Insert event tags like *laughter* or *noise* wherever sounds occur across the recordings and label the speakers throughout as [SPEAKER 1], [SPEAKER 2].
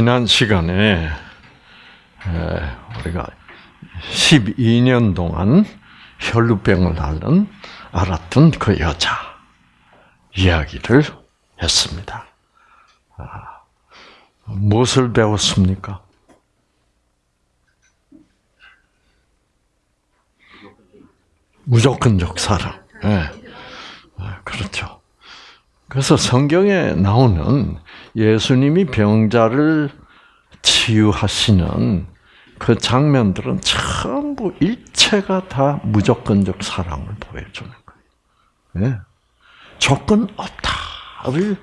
[SPEAKER 1] 지난 시간에 우리가 12년 동안 혈루병을 앓는 알았던 그 여자 이야기를 했습니다. 아, 무엇을 배웠습니까? 무조건적 사랑. 예. 네. 그렇죠. 그래서 성경에 나오는 예수님이 병자를 치유하시는 그 장면들은 전부 일체가 다 무조건적 사랑을 보여주는 거예요. 예? 조건 없다를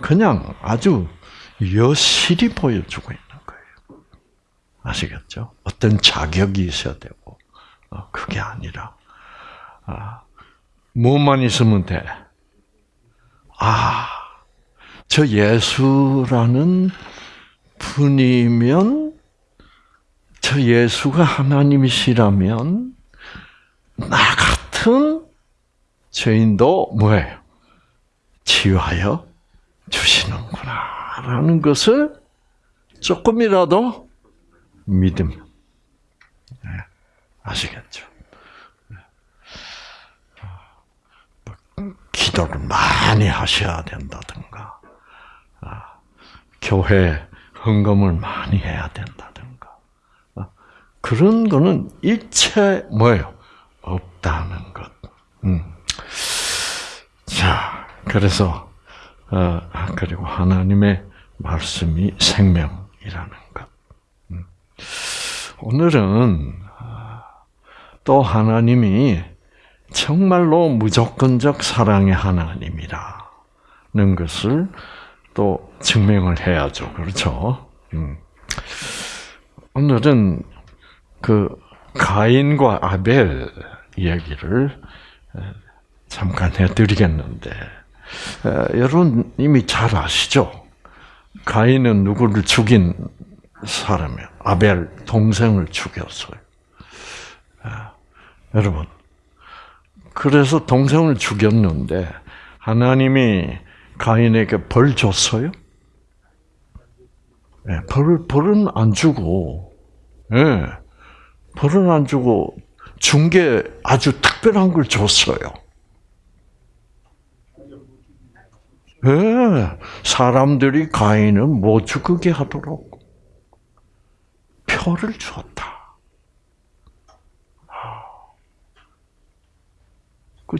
[SPEAKER 1] 그냥 아주 여실히 보여주고 있는 거예요. 아시겠죠? 어떤 자격이 있어야 되고 어, 그게 아니라 아, 뭐만 있으면 돼. 아저 예수라는 분이면 저 예수가 하나님이시라면 나 같은 죄인도 뭐예요? 치유하여 주시는구나 라는 것을 조금이라도 믿음 네, 아시겠죠? 네. 뭐 기도를 많이 하셔야 된다든가 교회 헌금을 많이 해야 된다든가 어? 그런 거는 일체 뭐예요 없다는 것. 음. 자 그래서 어, 그리고 하나님의 말씀이 생명이라는 것. 음. 오늘은 아, 또 하나님이 정말로 무조건적 사랑의 하나님이라는 것을 또 증명을 해야죠. 그렇죠? 음. 오늘은 그 가인과 아벨 이야기를 잠깐 해드리겠는데 여러분 이미 잘 아시죠? 가인은 누구를 죽인 사람이 아벨 동생을 죽였어요. 여러분 그래서 동생을 죽였는데 하나님이 가인에게 벌 줬어요? 네, 예, 벌, 벌은 안 주고, 예. 벌은 안 주고, 준 게 아주 특별한 걸 줬어요. 예, 사람들이 가인은 못 죽게 하도록 표를 줬다. 아, 그,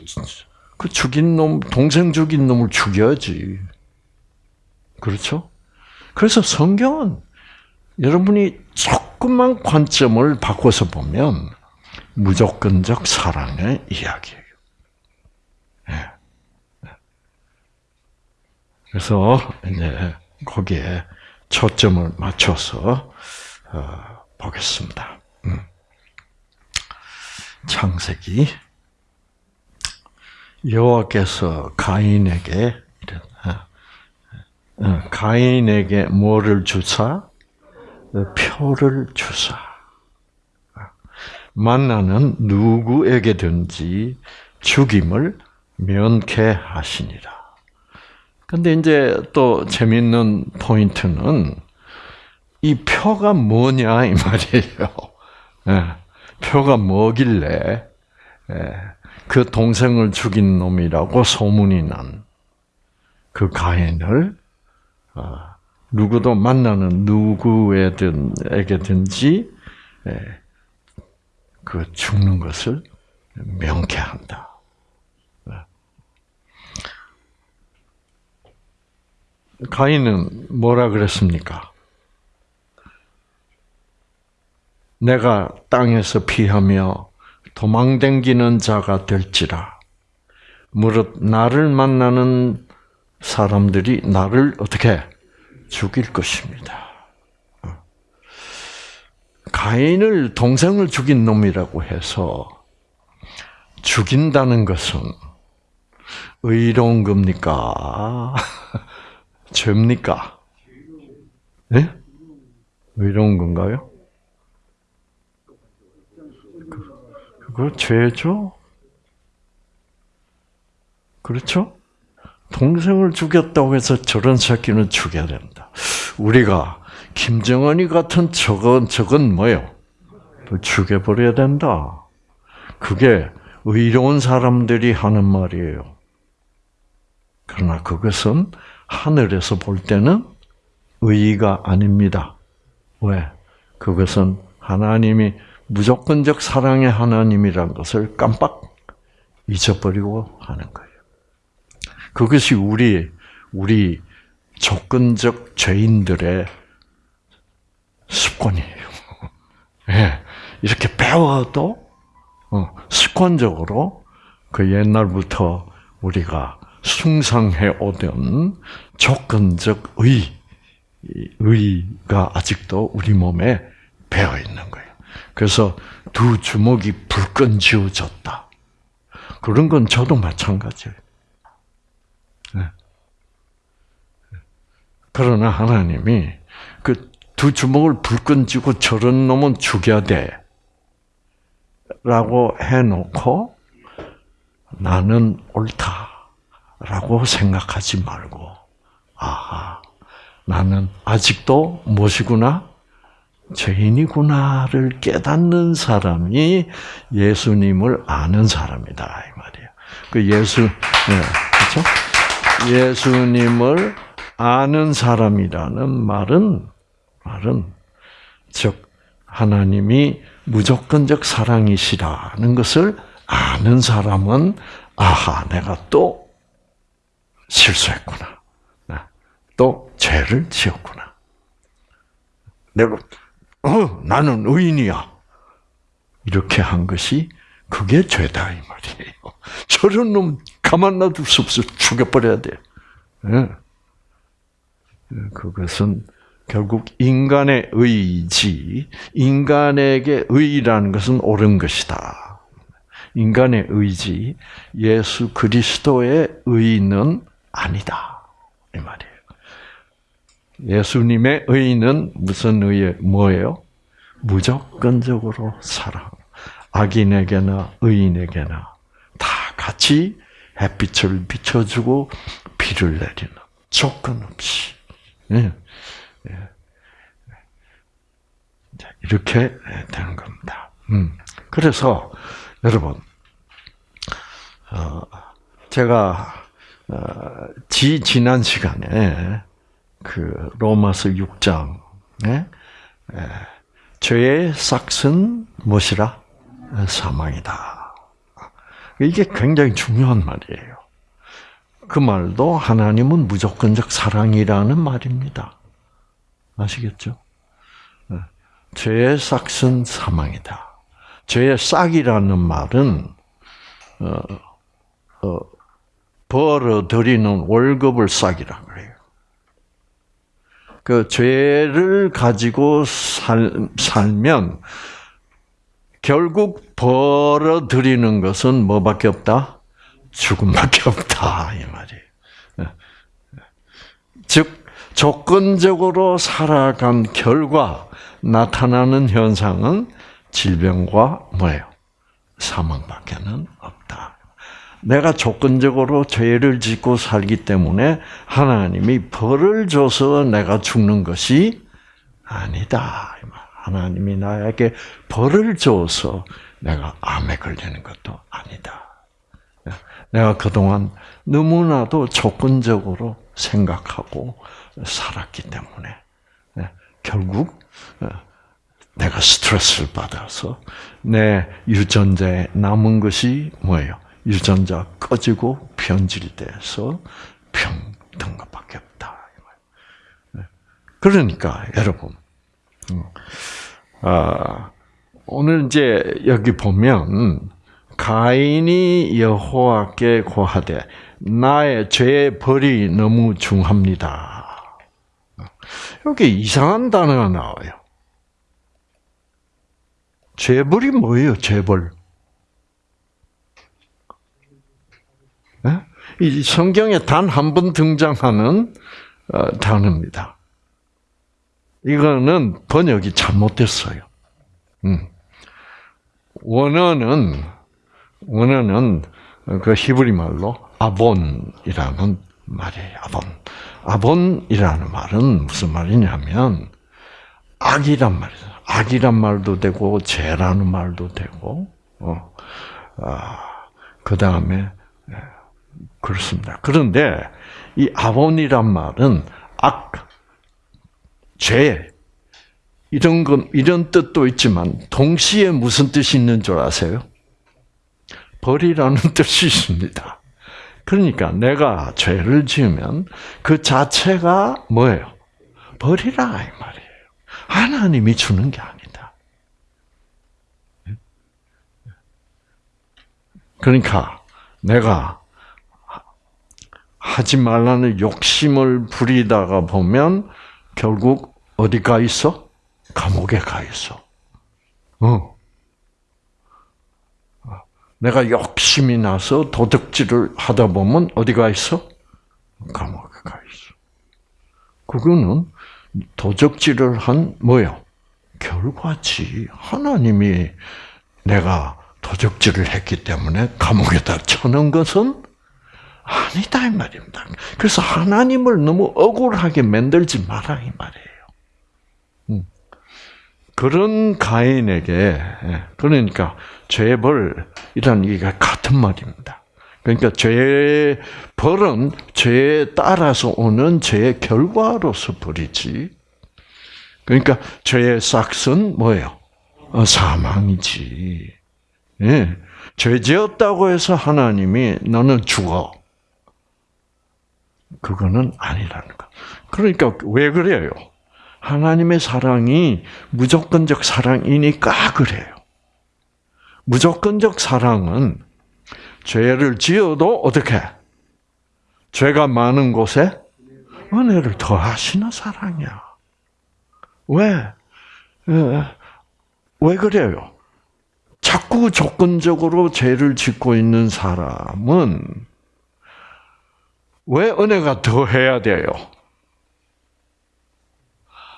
[SPEAKER 1] 그 죽인 놈, 동생 죽인 놈을 죽여야지. 그렇죠? 그래서 성경은 여러분이 조금만 관점을 바꿔서 보면 무조건적 사랑의 이야기예요. 예. 그래서 이제 거기에 초점을 맞춰서 어, 보겠습니다. 음. 창세기 여호와께서 가인에게 어, 가인에게 뭐를 주사? 표를 주사. 만나는 누구에게든지 죽임을 면케 하시니라. 근데 이제 또 재밌는 포인트는 이 표가 뭐냐 이 말이에요. 예, 표가 뭐길래 예, 그 동생을 죽인 놈이라고 소문이 난 그 가인을 아, 누구도 만나는 누구에게든지 그 죽는 것을 명쾌한다. 가인은 뭐라 그랬습니까? 내가 땅에서 피하며 도망댕기는 자가 될지라. 무릇 나를 만나는 사람들이 나를 어떻게 죽일 것입니다. 어. 가인을 동생을 죽인 놈이라고 해서 죽인다는 것은 의로운 겁니까? *laughs* 죄입니까? 네? 의로운 건가요? 그걸 죄죠? 그렇죠? 동생을 죽였다고 해서 저런 새끼는 죽여야 된다. 우리가 김정은이 같은 저건 저건 뭐요? 죽여버려야 된다. 그게 의로운 사람들이 하는 말이에요. 그러나 그것은 하늘에서 볼 때는 의의가 아닙니다. 왜? 그것은 하나님이 무조건적 사랑의 하나님이란 것을 깜빡 잊어버리고 하는 거예요. 그것이 우리 우리 조건적 죄인들의 습관이에요. *laughs* 예, 이렇게 배워도 어, 습관적으로 그 옛날부터 우리가 숭상해 오던 조건적 의, 의가 아직도 우리 몸에 배어 있는 거예요. 그래서 두 주먹이 불끈 쥐어졌다. 그런 건 저도 마찬가지예요. 네. 그러나 하나님이 그 두 주먹을 불끈 쥐고 저런 놈은 죽여야 돼. 라고 해놓고 나는 옳다라고 생각하지 말고, 아하, 나는 아직도 무엇이구나? 죄인이구나를 깨닫는 사람이 예수님을 아는 사람이다 이 말이에요. 그 예수 네, 그렇죠? 예수님을 아는 사람이라는 말은 말은 즉 하나님이 무조건적 사랑이시라는 것을 아는 사람은 아하 내가 또 실수했구나. 또 죄를 지었구나. 내가 네, 어, 나는 의인이야. 이렇게 한 것이 그게 죄다 이 말이에요. *laughs* 저런 놈 가만 놔둘 수 없어 죽여버려야 돼. 예. 예, 그것은 결국 인간의 의지, 인간에게 의라는 것은 옳은 것이다. 인간의 의지, 예수 그리스도의 의는 아니다. 이 말이에요. 예수님의 의는 무슨 의의 뭐예요? 무조건적으로 사랑. 악인에게나 의인에게나 다 같이 햇빛을 비춰주고 비를 내리는 조건 없이. 예. 예. 이렇게 되는 겁니다. 음. 그래서 여러분, 어, 제가 어, 지 지난 시간에 그 로마서 6장 예? 예. 죄의 싹은 무엇이라 예, 사망이다. 이게 굉장히 중요한 말이에요. 그 말도 하나님은 무조건적 사랑이라는 말입니다. 아시겠죠? 예. 죄의 싹은 사망이다. 죄의 싹이라는 말은 어, 어, 벌어들이는 월급을 싹이라 그래요. 그 죄를 가지고 살, 살면 결국 벌어들이는 것은 뭐밖에 없다? 죽음밖에 없다 이 말이에요. 예. 즉 조건적으로 살아간 결과 나타나는 현상은 질병과 뭐예요? 사망밖에는 없다. 내가 조건적으로 죄를 짓고 살기 때문에 하나님이 벌을 줘서 내가 죽는 것이 아니다. 하나님이 나에게 벌을 줘서 내가 암에 걸리는 것도 아니다. 내가 그동안 너무나도 조건적으로 생각하고 살았기 때문에 예, 결국 어, 내가 스트레스를 받아서 내 유전자에 남은 것이 뭐예요? 유전자 꺼지고 변질돼서 평등 것밖에 없다. 네. 그러니까 여러분, 음, 아, 오늘 이제 여기 보면 가인이 여호와께 고하되 나의 죄의 벌이 너무 중합니다. 여기 이상한 단어가 나와요. 죄벌이 뭐예요? 죄벌. 이 성경에 단 한 번 등장하는 어, 단어입니다. 이거는 번역이 잘못됐어요. 음. 원어는 원어는 그 히브리 말로 아본이라는 말이에요. 아본. 아본이라는 말은 무슨 말이냐면 악이란 말이죠. 악이란 말도 되고 죄라는 말도 되고 어. 아, 그다음에 그렇습니다. 그런데 이 아몬이란 말은 악, 죄, 이런 건 이런 뜻도 있지만 동시에 무슨 뜻이 있는 줄 아세요? 벌이라는 *laughs* 뜻이 있습니다. 그러니까 내가 죄를 지으면 그 자체가 뭐예요? 벌이라 이 말이에요. 하나님이 주는 게 아니다. 그러니까 내가 하지 말라는 욕심을 부리다가 보면 결국 어디 가 있어? 감옥에 가 있어. 어. 내가 욕심이 나서 도둑질을 하다 보면 어디 가 있어? 감옥에 가 있어. 그거는 도적질을 한 뭐요? 결과지. 하나님이 내가 도적질을 했기 때문에 감옥에다 쳐놓은 것은 아니다 이 말입니다. 그래서 하나님을 너무 억울하게 만들지 마라 이 말이에요. 음. 그런 가인에게 예, 그러니까 죄벌 이란 얘기가 같은 말입니다. 그러니까 죄의 벌은 죄에 따라서 오는 죄의 결과로서 벌이지. 그러니까 죄의 싹은 뭐예요? 어, 사망이지. 예. 죄 지었다고 해서 하나님이 너는 죽어. 그거는 아니라는 거. 그러니까 왜 그래요? 하나님의 사랑이 무조건적 사랑이니까 그래요. 무조건적 사랑은 죄를 지어도 어떻게? 죄가 많은 곳에 은혜를 더하시는 사랑이야. 왜? 왜 그래요? 자꾸 조건적으로 죄를 짓고 있는 사람은 왜 은혜가 더 해야 돼요?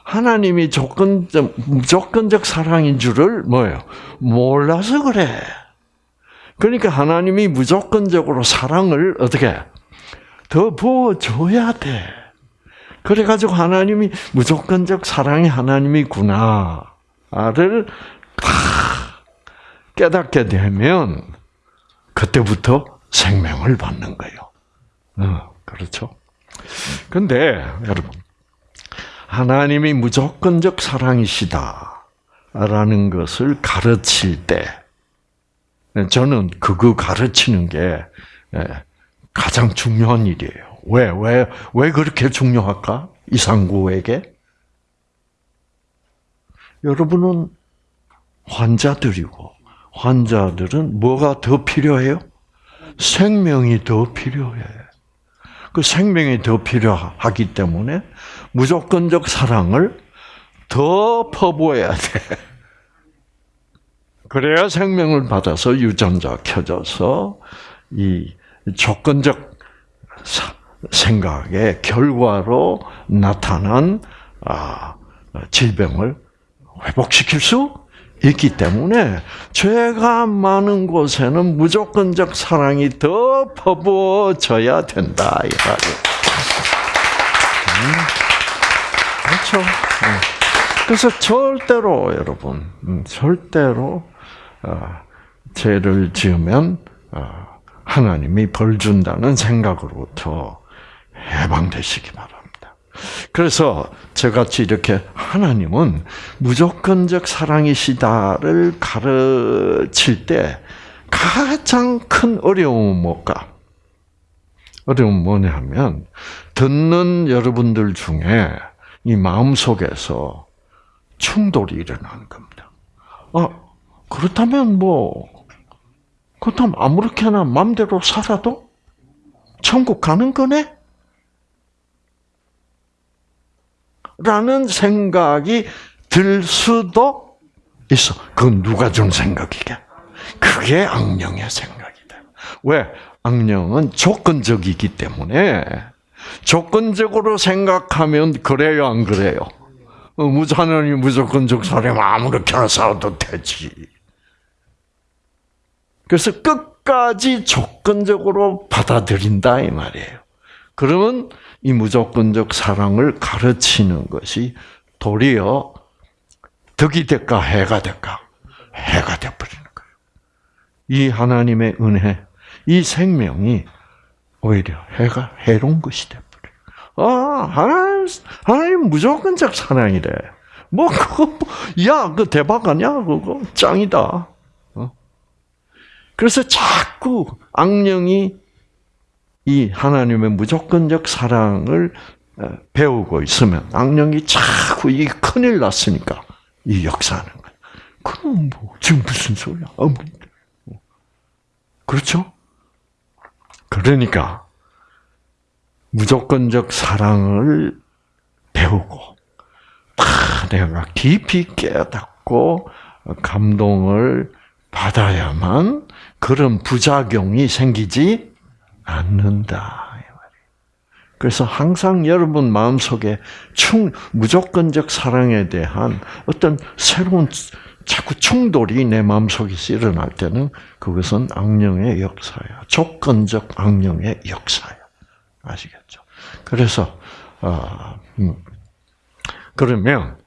[SPEAKER 1] 하나님이 조건적, 조건적 사랑인 줄을 뭐예요? 몰라서 그래. 그러니까 하나님이 무조건적으로 사랑을 어떻게 더 부어줘야 돼. 그래가지고 하나님이 무조건적 사랑이 하나님이구나를 깨닫게 되면 그때부터 생명을 받는 거예요. 어. 그렇죠? 근데 여러분 하나님이 무조건적 사랑이시다라는 것을 가르칠 때 저는 그거 가르치는 게 예, 가장 중요한 일이에요. 왜, 왜, 왜 그렇게 중요할까? 이상구에게? 여러분은 환자들이고, 환자들은 뭐가 더 필요해요? 생명이 더 필요해요. 그 생명이 더 필요하기 때문에 무조건적 사랑을 더 퍼부어야 돼. *laughs* 그래야 생명을 받아서 유전자 켜져서 이 조건적 생각의 결과로 나타난 아, 질병을 회복시킬 수 있기 때문에 죄가 많은 곳에는 무조건적 사랑이 더 퍼부어져야 된다. 음, 그렇죠? 네. 그래서 절대로 여러분, 음, 절대로 어, 죄를 지으면 어, 하나님이 벌 준다는 생각으로부터 해방되시기 바랍니다. 그래서 저같이 이렇게 하나님은 무조건적 사랑이시다를 가르칠 때 가장 큰 어려움은 뭘까? 어려움은 뭐냐 하면 듣는 여러분들 중에 이 마음속에서 충돌이 일어나는 겁니다. 아, 그렇다면 뭐 그렇다면 아무렇게나 마음대로 살아도 천국 가는 거네? 라는 생각이 들 수도 있어. 그건 누가 준 생각이게? 그게 악령의 생각이다. 왜? 악령은 조건적이기 때문에 조건적으로 생각하면 그래요, 안 그래요? 어, 무자녀이 무조건적 사람 아무렇게나 살아도 되지. 그래서 끝까지 조건적으로 받아들인다 이 말이에요. 그러면 이 무조건적 사랑을 가르치는 것이 도리어 덕이 될까 해가 될까 해가 돼버리는 거예요. 이 하나님의 은혜, 이 생명이 오히려 해가 해로운 것이 돼버려. 아 하나님 하나님 무조건적 사랑이래. 뭐 그거 뭐, 야그 대박 아니야 그거 짱이다. 어? 그래서 자꾸 악령이 이 하나님의 무조건적 사랑을 어, 배우고 있으면 악령이 자꾸 이 큰일 났으니까 이 역사하는 거야. 그럼 뭐 지금 무슨 소리야? 어, 뭐. 그렇죠? 그러니까 무조건적 사랑을 배우고 다 내가 깊이 깨닫고 감동을 받아야만 그런 부작용이 생기지 않는다. 그래서 항상 여러분 마음속에 충, 무조건적 사랑에 대한 어떤 새로운 자꾸 충돌이 내 마음속에서 일어날 때는 그것은 악령의 역사야. 조건적 악령의 역사야. 아시겠죠? 그래서 어, 음. 그러면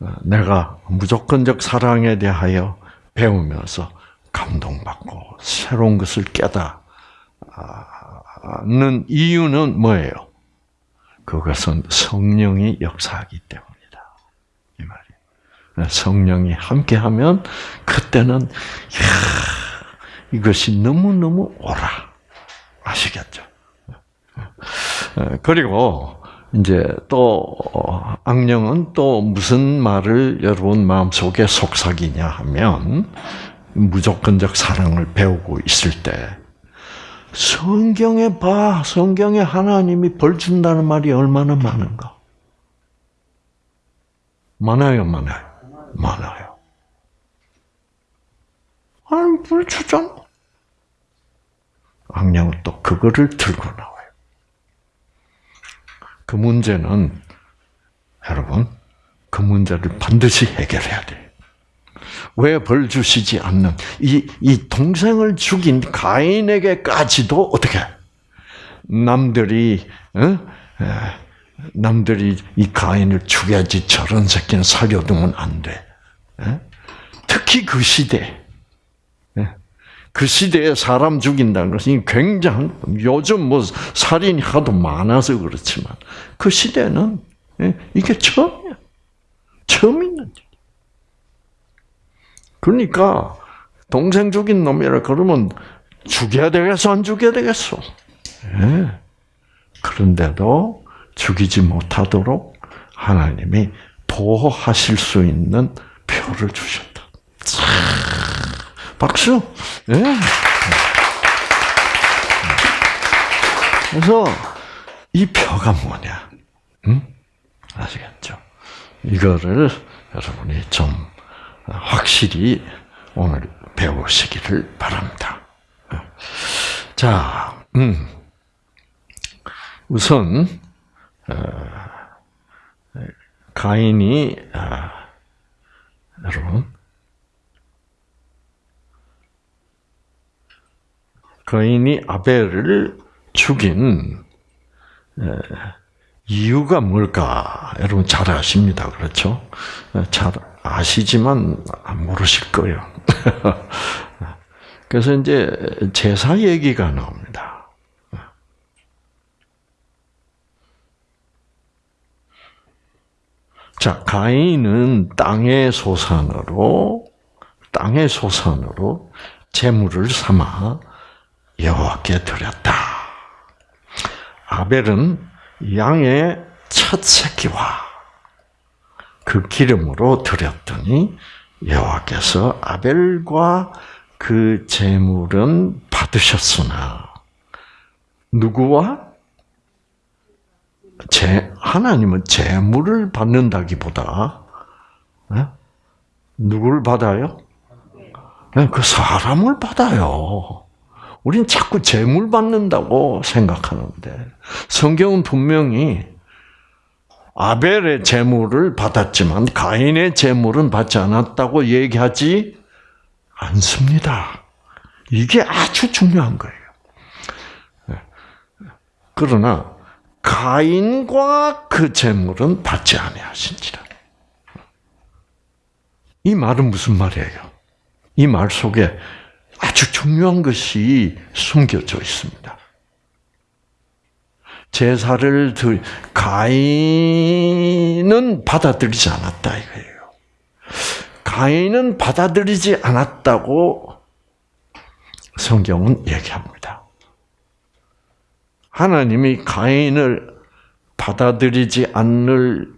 [SPEAKER 1] 어, 내가 무조건적 사랑에 대하여 배우면서 감동받고 새로운 것을 깨다 아, 역는 이유는 뭐예요? 그것은 성령이 역사하기 때문이다. 이말이 그러니까 성령이 함께하면 그때는 이야, 이것이 너무너무 오라. 아시겠죠? 어, 그리고 이제 또 악령은 또 무슨 말을 여러분 마음속에 속삭이냐 하면 무조건적 사랑을 배우고 있을 때 성경에 봐. 성경에 하나님이 벌 준다는 말이 얼마나 많은가? 많아요, 많아요. 많아요. 아니, 벌 주잖아. 악령은 또 그거를 들고 나와요. 그 문제는, 여러분, 그 문제를 반드시 해결해야 돼요. 왜벌 주시지 않는 이 이 동생을 죽인 가인에게까지도 어떻게 남들이 어? 남들이 이 가인을 죽여야지 저런 새끼는 살려두면 안 돼. 특히 그 시대. 그 시대에 사람 죽인다는 것은 굉장한, 요즘 뭐 살인이 하도 많아서 그렇지만, 그 시대는 이게 처음이야. 처음 있는 일. 그러니까 네. 동생 죽인 놈이라 그러면 죽여야 되겠어, 안 죽여야 되겠어? 예. 그런데도 죽이지 못하도록 하나님이 보호하실 수 있는 표를 주셨다. 차, 박수. 예. 그래서 이 표가 뭐냐? 응? 아시겠죠? 이거를 여러분이 좀 확실히 오늘 배우시기를 바랍니다. 자, 음. 우선 어, 가인이 아, 여러분 가인이 아벨을 죽인 어, 이유가 뭘까? 여러분 잘 아십니다. 그렇죠? 어, 잘 아시지만 안 모르실 거예요. *laughs* 그래서 이제 제사 얘기가 나옵니다. 자, 가인은 땅의 소산으로 땅의 소산으로 재물을 삼아 여호와께 드렸다. 아벨은 양의 첫 새끼와 그 기름으로 드렸더니 여호와께서 아벨과 그 제물은 받으셨으나 누구와 제 하나님은 제물을 받는다기보다 예? 누구를 받아요? 예, 그 사람을 받아요. 우린 자꾸 제물 받는다고 생각하는데 성경은 분명히 아벨의 재물을 받았지만 가인의 재물은 받지 않았다고 얘기하지 않습니다. 이게 아주 중요한 거예요. 네. 그러나 가인과 그 재물은 받지 아니하신지라. 이 말은 무슨 말이에요? 이 말 속에 아주 중요한 것이 숨겨져 있습니다. 제사를 드 가인은 받아들이지 않았다 이거예요. 가인은 받아들이지 않았다고 성경은 얘기합니다. 하나님이 가인을 받아들이지 않을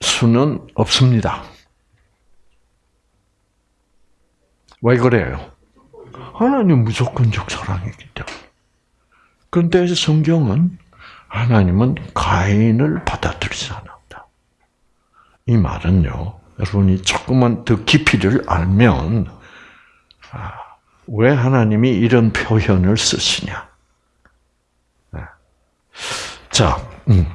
[SPEAKER 1] 수는 없습니다. 왜 그래요? 하나님 무조건적 사랑이기 때문에. 그런데 성경은 하나님은 가인을 받아들이지 않았다. 이 말은요, 여러분이 조금만 더 깊이를 알면 아, 왜 하나님이 이런 표현을 쓰시냐? 네. 자, 음.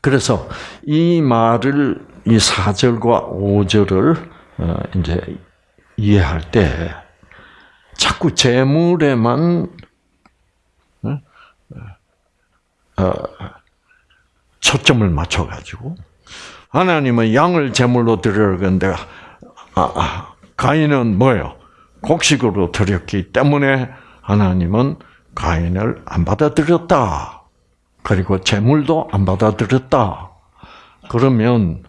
[SPEAKER 1] 그래서 이 말을 이 4절과 5절을 어, 이제 이해할 때 자꾸 재물에만 어, 초점을 맞춰가지고 하나님은 양을 제물로 드려는데 아, 아, 가인은 뭐요? 곡식으로 드렸기 때문에 하나님은 가인을 안 받아들였다. 그리고 제물도 안 받아들였다. 그러면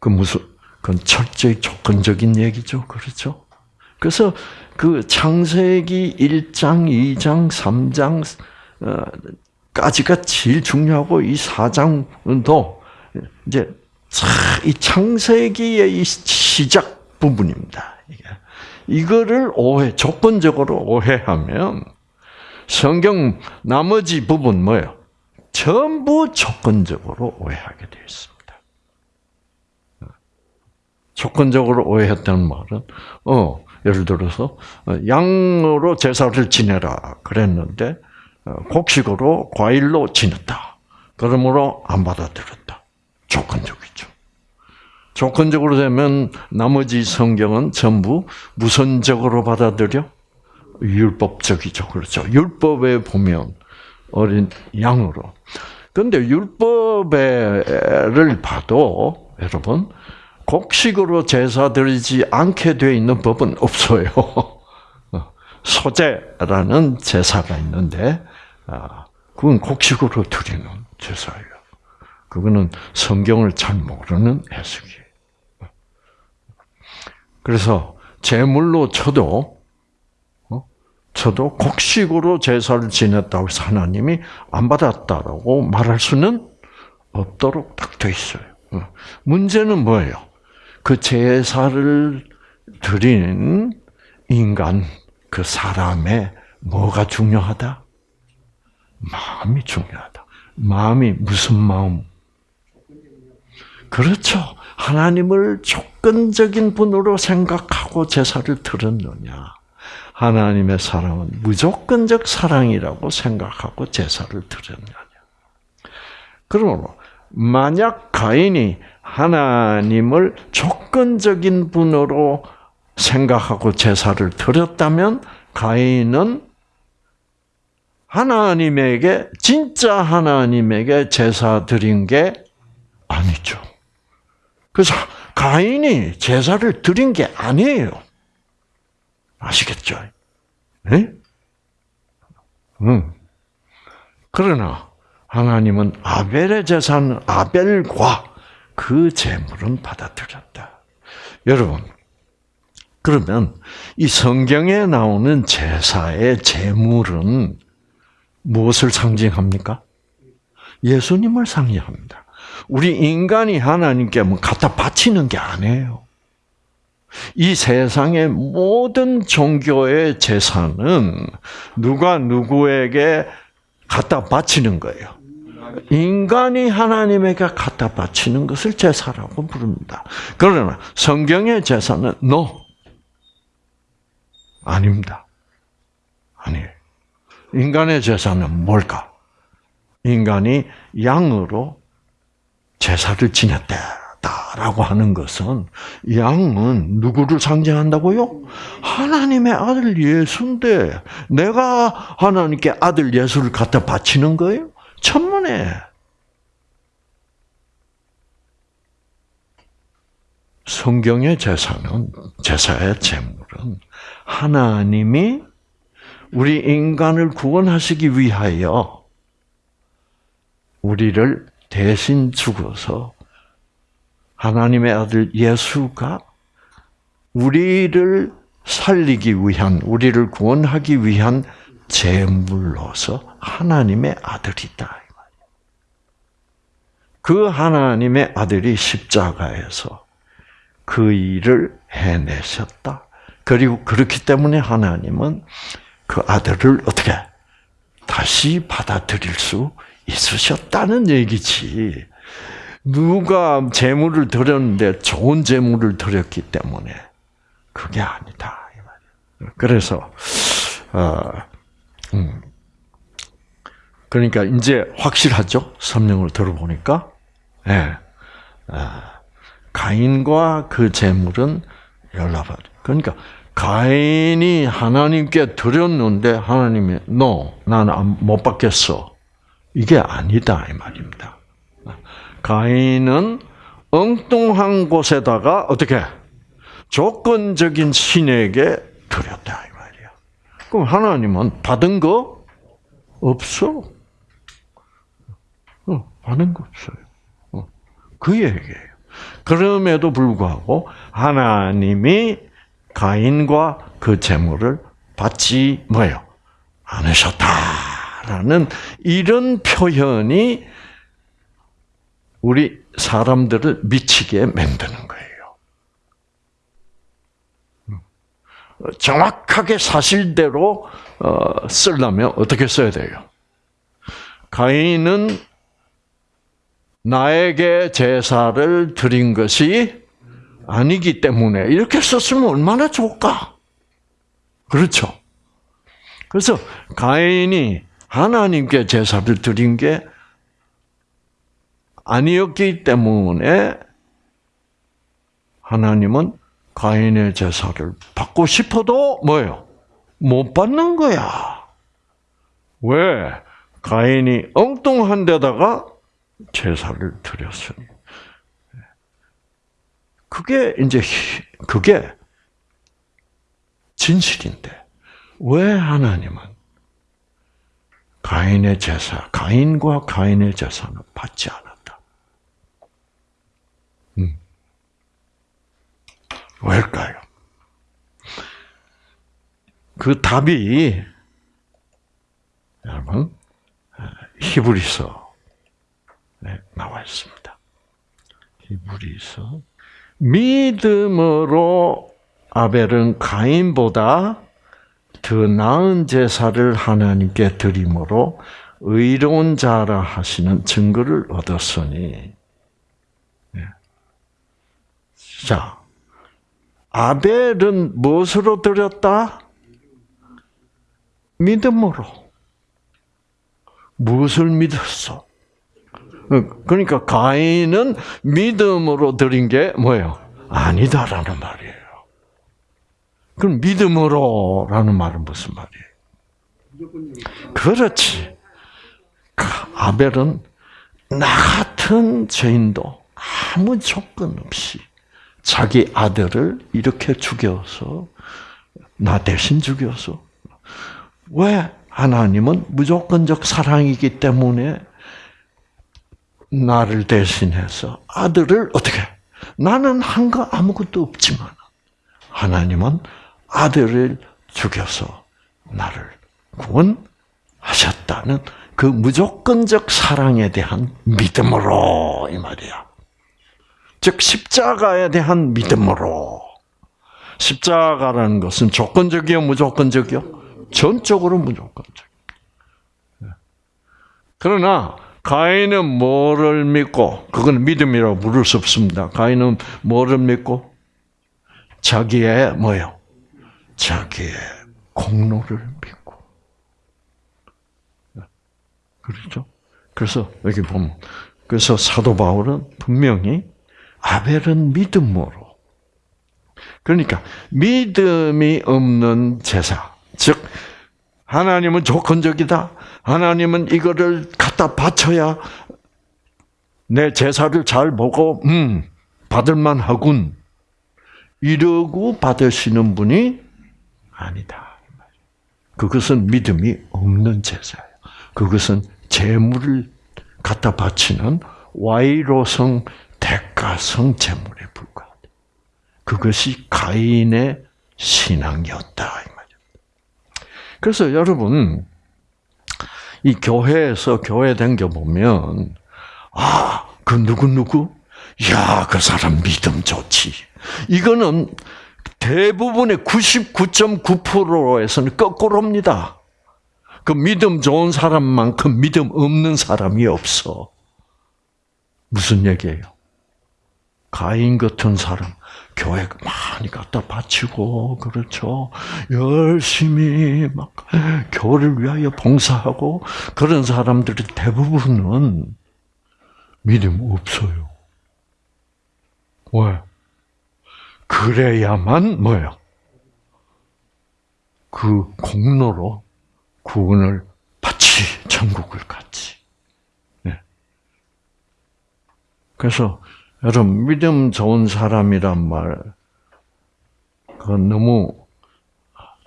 [SPEAKER 1] 그 무슨 그건 철저히 조건적인 얘기죠. 그렇죠? 그래서 그 창세기 1장, 2장, 3장 어, 까지가 제일 중요하고 이 사장도 이제 이 창세기의 이 시작 부분입니다. 이거를 오해 조건적으로 오해하면 성경 나머지 부분 뭐예요? 전부 조건적으로 오해하게 되어 있습니다. 조건적으로 오해했다는 말은 어 예를 들어서 어, 양으로 제사를 지내라 그랬는데 어, 곡식으로 과일로 지냈다. 그러므로 안 받아들였다. 조건적이죠. 조건적으로 되면 나머지 성경은 전부 무선적으로 받아들여 율법적이죠. 그렇죠. 율법에 보면 어린 양으로. 근데 율법에를 봐도 여러분 곡식으로 제사 드리지 않게 돼 있는 법은 없어요. *laughs* 어, 소제라는 제사가 있는데 아, 그건 곡식으로 드리는 제사예요. 그거는 성경을 잘 모르는 해석이에요. 그래서 제물로 쳐도 저도 어? 곡식으로 제사를 지냈다고 해서 하나님이 안 받았다라고 말할 수는 없도록 딱돼 있어요. 어. 문제는 뭐예요? 그 제사를 드린 인간, 그 사람의 뭐가 중요하다? 마음이 중요하다. 마음이 무슨 마음? 그렇죠. 하나님을 조건적인 분으로 생각하고 제사를 드렸느냐. 하나님의 사랑은 무조건적 사랑이라고 생각하고 제사를 드렸느냐. 그러므로 만약 가인이 하나님을 조건적인 분으로 생각하고 제사를 드렸다면 가인은 하나님에게 진짜 하나님에게 제사 드린 게 아니죠. 그래서 가인이 제사를 드린 게 아니에요. 아시겠죠? 네? 응. 음. 그러나 하나님은 아벨의 제사는 아벨과 그 제물은 받아들였다. 여러분, 그러면 이 성경에 나오는 제사의 제물은 무엇을 상징합니까? 예수님을 상징합니다. 우리 인간이 하나님께 뭐 갖다 바치는 게 아니에요. 이 세상의 모든 종교의 제사는 누가 누구에게 갖다 바치는 거예요. 인간이 하나님에게 갖다 바치는 것을 제사라고 부릅니다. 그러나 성경의 제사는 no. 아닙니다. 아니에요. 인간의 제사는 뭘까? 인간이 양으로 제사를 지냈다라고 하는 것은 양은 누구를 상징한다고요? 하나님의 아들 예수인데 내가 하나님께 아들 예수를 갖다 바치는 거예요? 천문에 성경의 제사는 제사의 제물은 하나님이 우리 인간을 구원하시기 위하여 우리를 대신 죽어서 하나님의 아들 예수가 우리를 살리기 위한, 우리를 구원하기 위한 제물로서 하나님의 아들이다. 그 하나님의 아들이 십자가에서 그 일을 해내셨다. 그리고 그렇기 때문에 하나님은 그 아들을 어떻게 다시 받아들일 수 있으셨다는 얘기지. 누가 재물을 드렸는데 좋은 재물을 드렸기 때문에 그게 아니다. 그래서 어, 음. 그러니까 이제 확실하죠. 설명을 들어보니까 예. 아, 가인과 그 재물은 열나받. 그러니까 가인이 하나님께 드렸는데 하나님이 너 o 나는 못 받겠어. 이게 아니다 이 말입니다. 가인은 엉뚱한 곳에다가 어떻게 조건적인 신에게 드렸다 이 말이야. 그럼 하나님은 받은 거 없어. 어, 받은 거 없어요. 어, 그 얘기예요. 그럼에도 불구하고 하나님이 가인과 그 재물을 받지 뭐요 않으셨다라는 이런 표현이 우리 사람들을 미치게 만드는 거예요. 정확하게 사실대로 어, 쓰려면 어떻게 써야 돼요? 가인은 나에게 제사를 드린 것이 아니기 때문에 이렇게 썼으면 얼마나 좋을까? 그렇죠. 그래서 가인이 하나님께 제사를 드린 게 아니었기 때문에 하나님은 가인의 제사를 받고 싶어도 뭐예요? 못 받는 거야. 왜? 가인이 엉뚱한 데다가 제사를 드렸으니. 그게 이제 그게 진실인데 왜 하나님은 가인의 제사, 가인과 가인의 제사는 받지 않았다. 음. 왜일까요? 그 답이 여러분 히브리서 나와 있습니다. 히브리서 믿음으로 아벨은 가인보다 더 나은 제사를 하나님께 드림으로 의로운 자라 하시는 증거를 얻었으니 예. 자 아벨은 무엇으로 드렸다? 믿음으로 무엇을 믿었어? 어, 그러니까 가인은 믿음으로 드린 게 뭐예요? 아니다라는 말이에요. 그럼 믿음으로라는 말은 무슨 말이에요? 그렇지. 아벨은 나 같은 죄인도 아무 조건 없이 자기 아들을 이렇게 죽여서 나 대신 죽여서 왜 하나님은 무조건적 사랑이기 때문에 나를 대신해서 아들을 어떻게? 나는 한 거 아무것도 없지만 하나님은 아들을 죽여서 나를 구원하셨다는 그 무조건적 사랑에 대한 믿음으로 이 말이야. 즉 십자가에 대한 믿음으로 십자가라는 것은 조건적이요 무조건적이요 전적으로 무조건적. 예. 그러나 가인은 뭐를 믿고 그건 믿음이라고 부를 수 없습니다. 가인은 뭐를 믿고 자기의 뭐요? 자기의 공로를 믿고 그렇죠? 그래서 여기 보면 그래서 사도 바울은 분명히 아벨은 믿음으로 그러니까 믿음이 없는 제사 즉 하나님은 조건적이다. 하나님은 이거를 갖다 바쳐야 내 제사를 잘 보고 음 받을만 하군 이러고 받으시는 분이 아니다. 그것은 믿음이 없는 제사예요. 그것은 제물을 갖다 바치는 와이로성 대가성 제물에 불과하다. 그것이 가인의 신앙이었다 그래서 여러분 이 교회에서 교회 댕겨 보면 아그 누구 누구 야그 사람 믿음 좋지 이거는 대부분의 99.9%에서는 거꾸로입니다. 그 믿음 좋은 사람만큼 믿음 없는 사람이 없어. 무슨 얘기예요? 가인 같은 사람, 교회 많이 갖다 바치고 그렇죠. 열심히 막 교를 위하여 봉사하고 그런 사람들이 대부분은 믿음 없어요. 왜? 그래야만 뭐요? 그 공로로 구원을 받지 천국을 갔지. 네. 그래서 여러분 믿음 좋은 사람이란 말 그건 너무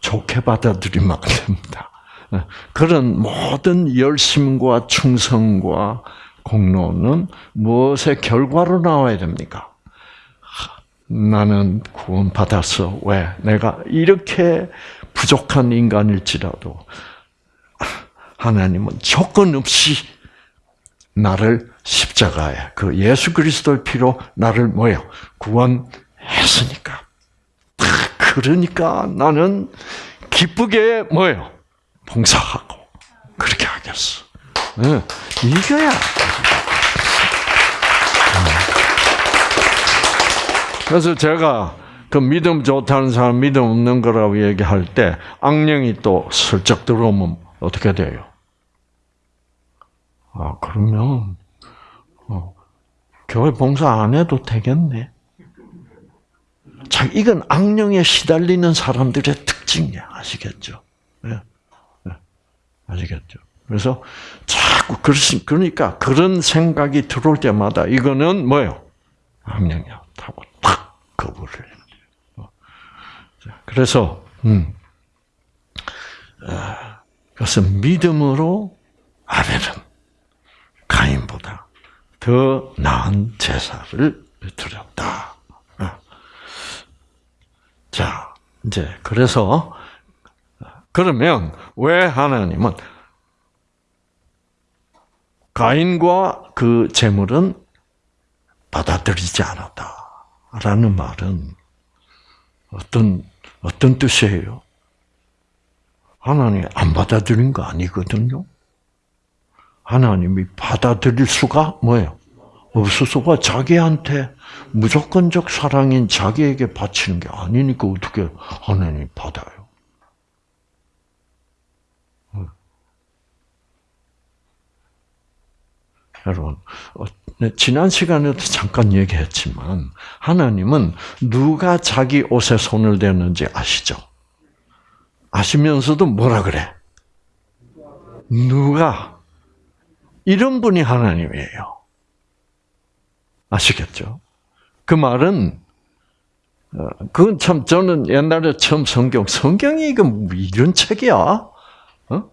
[SPEAKER 1] 좋게 받아들이면 안 됩니다. 그런 모든 열심과 충성과 공로는 무엇의 결과로 나와야 됩니까? 나는 구원받았어. 왜? 내가 이렇게 부족한 인간일지라도 하나님은 조건 없이 나를 십자가에 그 예수 그리스도의 피로 나를 모여 구원했으니까. 그러니까 나는 기쁘게 뭐요 봉사하고 그렇게 하겠어. 네. 이거야. 예. 그래서 제가 그 믿음 좋다는 사람 믿음 없는 거라고 얘기할 때 악령이 또 슬쩍 들어오면 어떻게 돼요? 아 그러면 어, 교회 봉사 안 해도 되겠네. 참 이건 악령에 시달리는 사람들의 특징이야. 아시겠죠? 네. 네. 아시겠죠? 그래서 자꾸 그러신 그러니까 그런 생각이 들어올 때마다 이거는 뭐요? 악령이야. 하고 탁 거부를 해요. 어, 그래서 음. 아, 그래서 믿음으로 아벨은 가인보다 더 나은 제사를 드렸다. 어. 자, 이제 그래서 그러면 왜 하나님은 가인과 그 재물은 받아들이지 않았다라는 말은 어떤 어떤 뜻이에요? 하나님 안 받아들인 거 아니거든요. 하나님이 받아들일 수가 뭐예요? 없어서가 자기한테 무조건적 사랑인 자기에게 바치는 게 아니니까 어떻게 하나님 받아요? 어. 여러분, 어, 네, 지난 시간에도 잠깐 얘기했지만 하나님은 누가 자기 옷에 손을 대는지 아시죠? 아시면서도 뭐라 그래? 누가 이런 분이 하나님이에요. 아시겠죠? 그 말은 어, 그건 참 저는 옛날에 처음 성경 성경이 이거 뭐 이런 책이야. 어?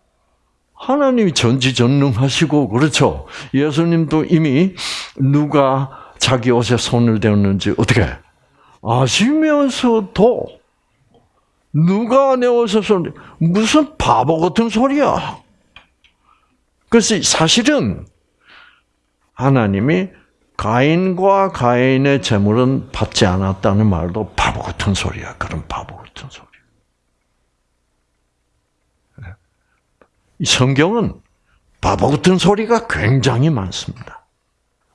[SPEAKER 1] 하나님이 전지전능하시고 그렇죠. 예수님도 이미 누가 자기 옷에 손을 대었는지 어떻게 아시면서도 누가 내 옷에 손 무슨 바보 같은 소리야. 그래서 사실은 하나님이 가인과 가인의 재물은 받지 않았다는 말도 바보 같은 소리야. 그런 바보 같은 소리. 이 성경은 바보 같은 소리가 굉장히 많습니다.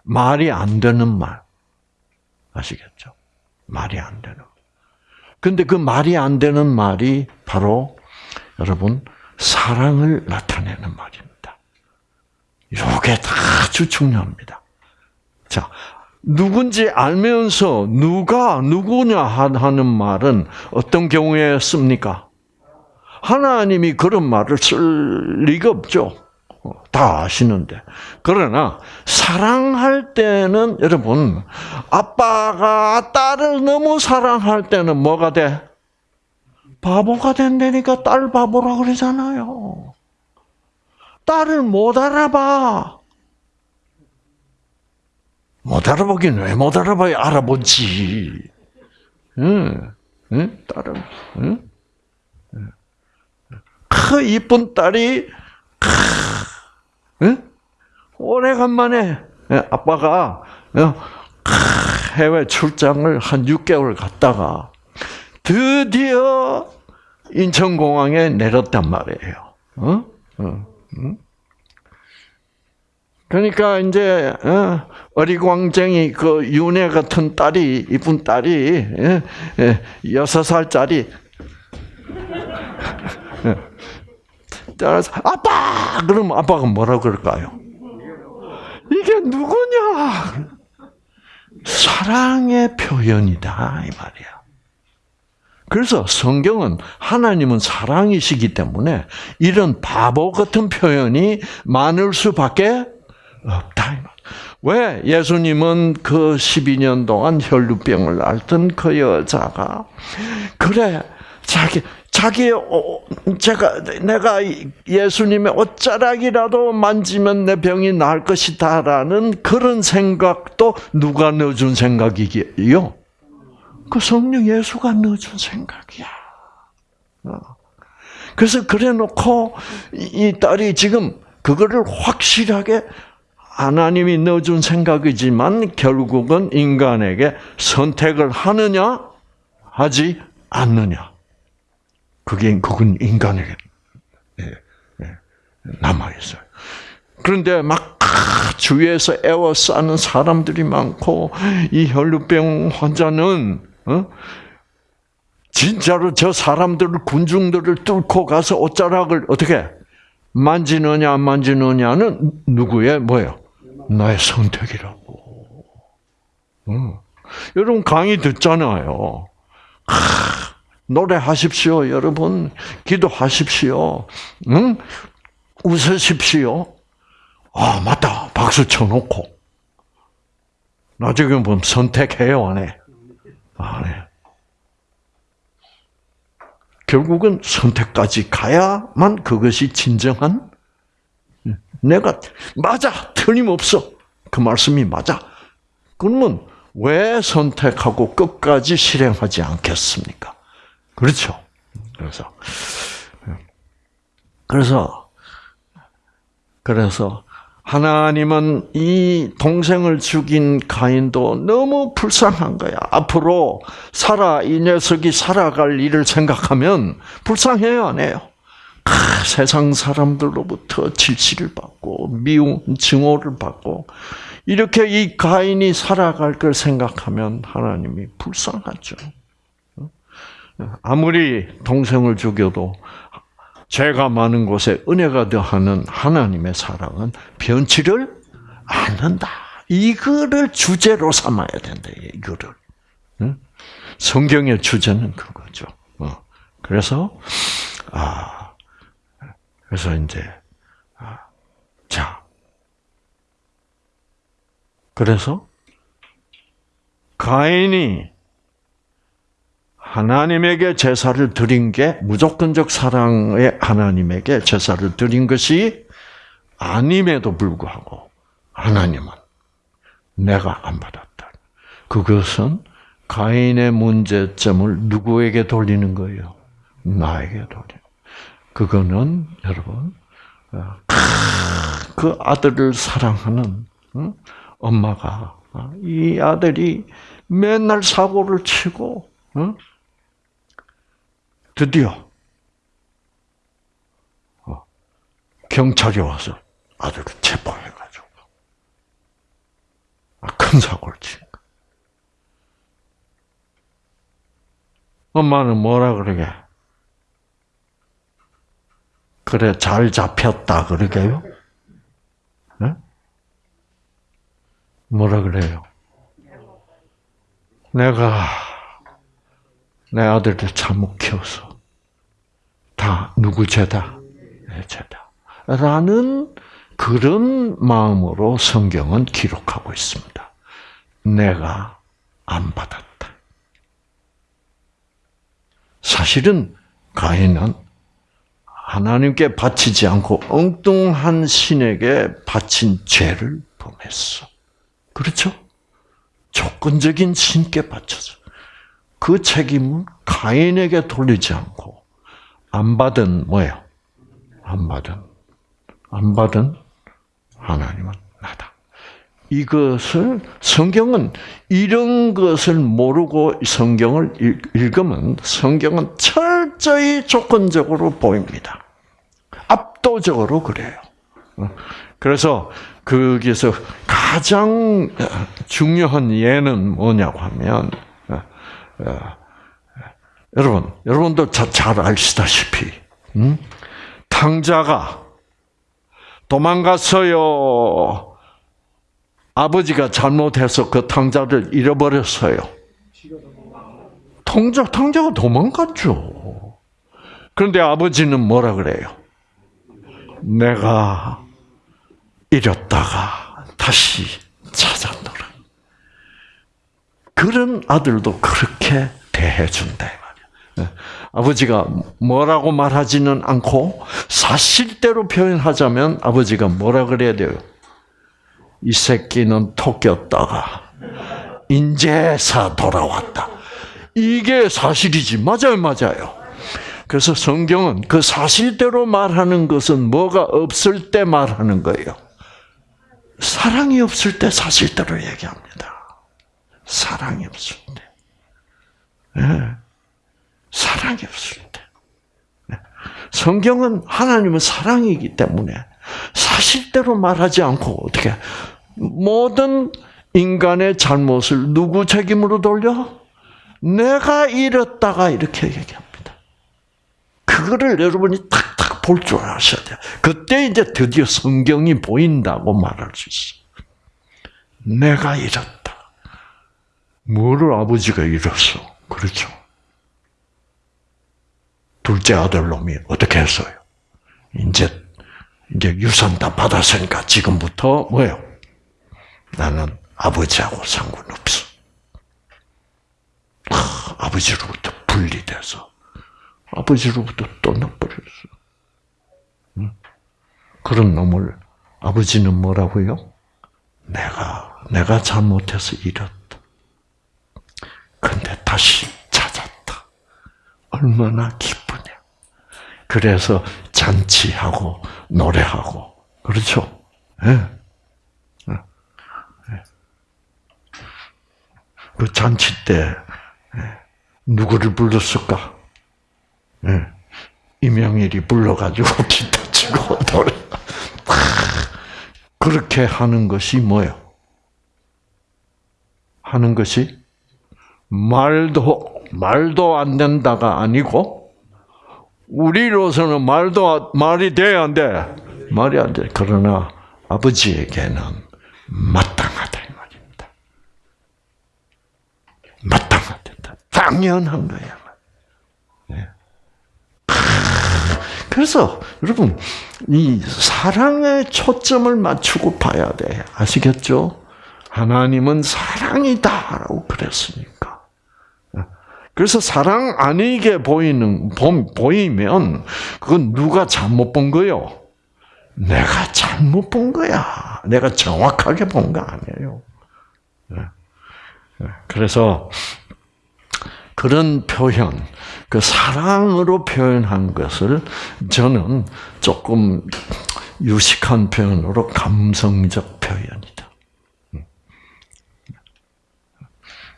[SPEAKER 1] 말이 안 되는 말. 아시겠죠? 말이 안 되는 말. 근데 그 말이 안 되는 말이 바로 여러분 사랑을 나타내는 말입니다. 요게 다 중요합니다. 자, 누군지 알면서 누가 누구냐 하는 말은 어떤 경우에 씁니까? 하나님이 그런 말을 쓸 리가 없죠. 어, 다 아시는데. 그러나 사랑할 때는 여러분 아빠가 딸을 너무 사랑할 때는 뭐가 돼? 바보가 된다니까 딸 바보라 그러잖아요. 딸을 못 알아봐. 못 알아보긴 왜 못 알아봐야 알아보지. 응, 응, 딸은, 응? 크, 이쁜 딸이, 크, 응? 오래간만에, 예, 아빠가, 어, 크, 해외 출장을 한 6개월 갔다가, 드디어 인천공항에 내렸단 말이에요. 어? 어. 그러니까 이제 어, 어리광쟁이 그 윤회 같은 딸이 이쁜 딸이 예, 예, 여섯 살짜리 따라서 *laughs* 아빠 그럼 아빠가 뭐라 그럴까요? 이게 누구냐? 사랑의 표현이다 이 말이야. 그래서 성경은 하나님은 사랑이시기 때문에 이런 바보 같은 표현이 많을 수밖에 없다. 왜 예수님은 그 12년 동안 혈루병을 앓던 그 여자가 그래 자기 자기 어, 제가 내가 예수님의 옷자락이라도 만지면 내 병이 나을 것이다라는 그런 생각도 누가 넣어준 생각이기요? 그 성령 예수가 넣어준 생각이야. 어. 그래서 그래놓고 이 딸이 지금 그거를 확실하게 하나님이 넣어준 생각이지만 결국은 인간에게 선택을 하느냐 하지 않느냐 그게 그건 인간에게 예, 예, 남아 있어요. 그런데 막 주위에서 애워싸는 사람들이 많고 이 혈루병 환자는 어? 진짜로 저 사람들을 군중들을 뚫고 가서 옷자락을 어떻게 만지느냐 안 만지느냐는 누구의 뭐예요? 나의 선택이라고. 어. 여러분 강의 듣잖아요. 아, 노래하십시오, 여러분. 기도하십시오. 응? 웃으십시오. 아, 맞다. 박수 쳐놓고. 나중에 보면 뭐 선택해요, 안 해? 안 아, 해. 네. 결국은 선택까지 가야만 그것이 진정한 내가 맞아 틀림없어 그 말씀이 맞아. 그러면 왜 선택하고 끝까지 실행하지 않겠습니까? 그렇죠. 그래서 그래서 그래서 하나님은 이 동생을 죽인 가인도 너무 불쌍한 거야. 앞으로 살아 이 녀석이 살아갈 일을 생각하면 불쌍해요, 안 해요? 아, 세상 사람들로부터 질시를 받고 미움, 증오를 받고 이렇게 이 가인이 살아갈 걸 생각하면 하나님이 불쌍하죠. 어? 아무리 동생을 죽여도 죄가 많은 곳에 은혜가 더하는 하나님의 사랑은 변치를 않는다. 이거를 주제로 삼아야 된다. 이거를. 성경의 주제는 그거죠. 어. 그래서 아 그래서 이제 아, 자 그래서 가인이 하나님에게 제사를 드린 게 무조건적 사랑의 하나님에게 제사를 드린 것이 아님에도 불구하고 하나님은 내가 안 받았다. 그것은 가인의 문제점을 누구에게 돌리는 거예요? 나에게 돌려. 그거는 여러분 어, 그 아들을 사랑하는 엄마가 어, 이 아들이 맨날 사고를 치고 드디어 어, 경찰이 와서 아들 을 그 체포해가지고 아, 큰 사고를 친거 엄마는 뭐라 그러게? 그래 잘 잡혔다 그러게요? 네? 뭐라 그래요? 내가 내 아들을 잘못 키워서 다 누구 죄다? 내 죄다. 라는 그런 마음으로 성경은 기록하고 있습니다. 내가 안 받았다. 사실은 가인은 하나님께 바치지 않고 엉뚱한 신에게 바친 죄를 범했어. 그렇죠? 조건적인 신께 바쳐서 그 책임은 가인에게 돌리지 않고 안 받은 뭐예요? 안 받은 안 받은 하나님은 나다. 이것을 성경은 이런 것을 모르고 성경을 읽으면 성경은 철저히 조건적으로 보입니다. 압도적으로 그래요. 그래서 거기서 가장 중요한 예는 뭐냐고 하면 어, 어, 여러분, 여러분도 잘 아시다시피, 음? 탕자가 도망갔어요. 아버지가 잘못해서 그 탕자를 잃어버렸어요. 탕자, 탕자가 도망갔죠. 그런데 아버지는 뭐라 그래요? 내가 잃었다가 다시 찾았노라. 그런 아들도 그렇게 대해준대. 네. 아버지가 뭐라고 말하지는 않고 사실대로 표현하자면 아버지가 뭐라 그래야 돼요? 이 새끼는 토꼈다가 인제사 돌아왔다. 이게 사실이지. 맞아요, 맞아요. 그래서 성경은 그 사실대로 말하는 것은 뭐가 없을 때 말하는 거예요. 사랑이 없을 때 사실대로 얘기합니다. 사랑이 없을 때. 예. 사랑이 없습니다. 성경은 하나님은 사랑이기 때문에 사실대로 말하지 않고 어떻게 모든 인간의 잘못을 누구 책임으로 돌려? 내가 잃었다가 이렇게 얘기합니다. 그거를 여러분이 탁탁 볼 줄 아셔야 돼요. 그때 이제 드디어 성경이 보인다고 말할 수있어 내가 잃었다. 뭐를 아버지가 잃었어? 그렇죠. 둘째 아들놈이 어떻게 했어요? 이제 이제 유산 다 받았으니까 지금부터 뭐예요? 나는 아버지하고 상관없어. 아, 아버지로부터 분리돼서 아버지로부터 떠나버렸어. 응? 그런 놈을 아버지는 뭐라고요? 내가 내가 잘못해서 잃었다. 근데 다시 찾았다. 얼마나 기뻐. 그래서 잔치하고 노래하고 그렇죠? 네. 그 잔치 때 누구를 불렀을까? 네. 임영일이 불러가지고 *laughs* 기타 치고 노래. 그렇게 하는 것이 뭐예요? 하는 것이 말도 말도 안 된다가 아니고 우리로서는 말도 말이 돼야 안 돼. 말이 안 돼. 그러나 아버지에게는 마땅하다 이 말입니다. 마땅하다. 당연한 거야. 예. 그래서 여러분 이 사랑에 초점을 맞추고 봐야 돼. 아시겠죠? 하나님은 사랑이다라고 그랬으니까. 그래서 사랑 아니게 보이는 보이면 그건 누가 잘못 본 거요? 내가 잘못 본 거야. 내가 정확하게 본 거 아니에요. 예. 예. 그래서 그런 표현, 그 사랑으로 표현한 것을 저는 조금 유식한 표현으로 감성적 표현이다. 음. 음.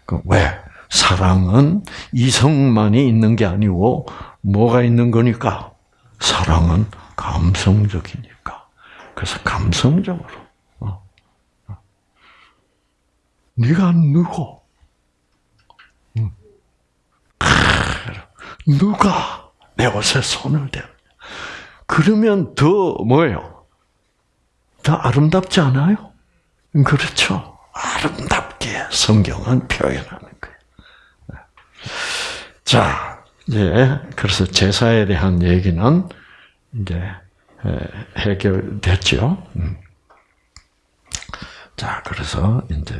[SPEAKER 1] 그 왜? 사랑은 이성만이 있는 게 아니고 뭐가 있는 거니까 사랑은 감성적이니까. 그래서 감성적으로 어. 어. 네가 누구? 응. 음. 누가 내 옷에 손을 대? 그러면 더 뭐예요? 더 아름답지 않아요? 그렇죠. 아름답게 성경은 표현하는 거 자, 이제 그래서 제사에 대한 얘기는 이제 해결됐죠. 음. 자, 그래서 이제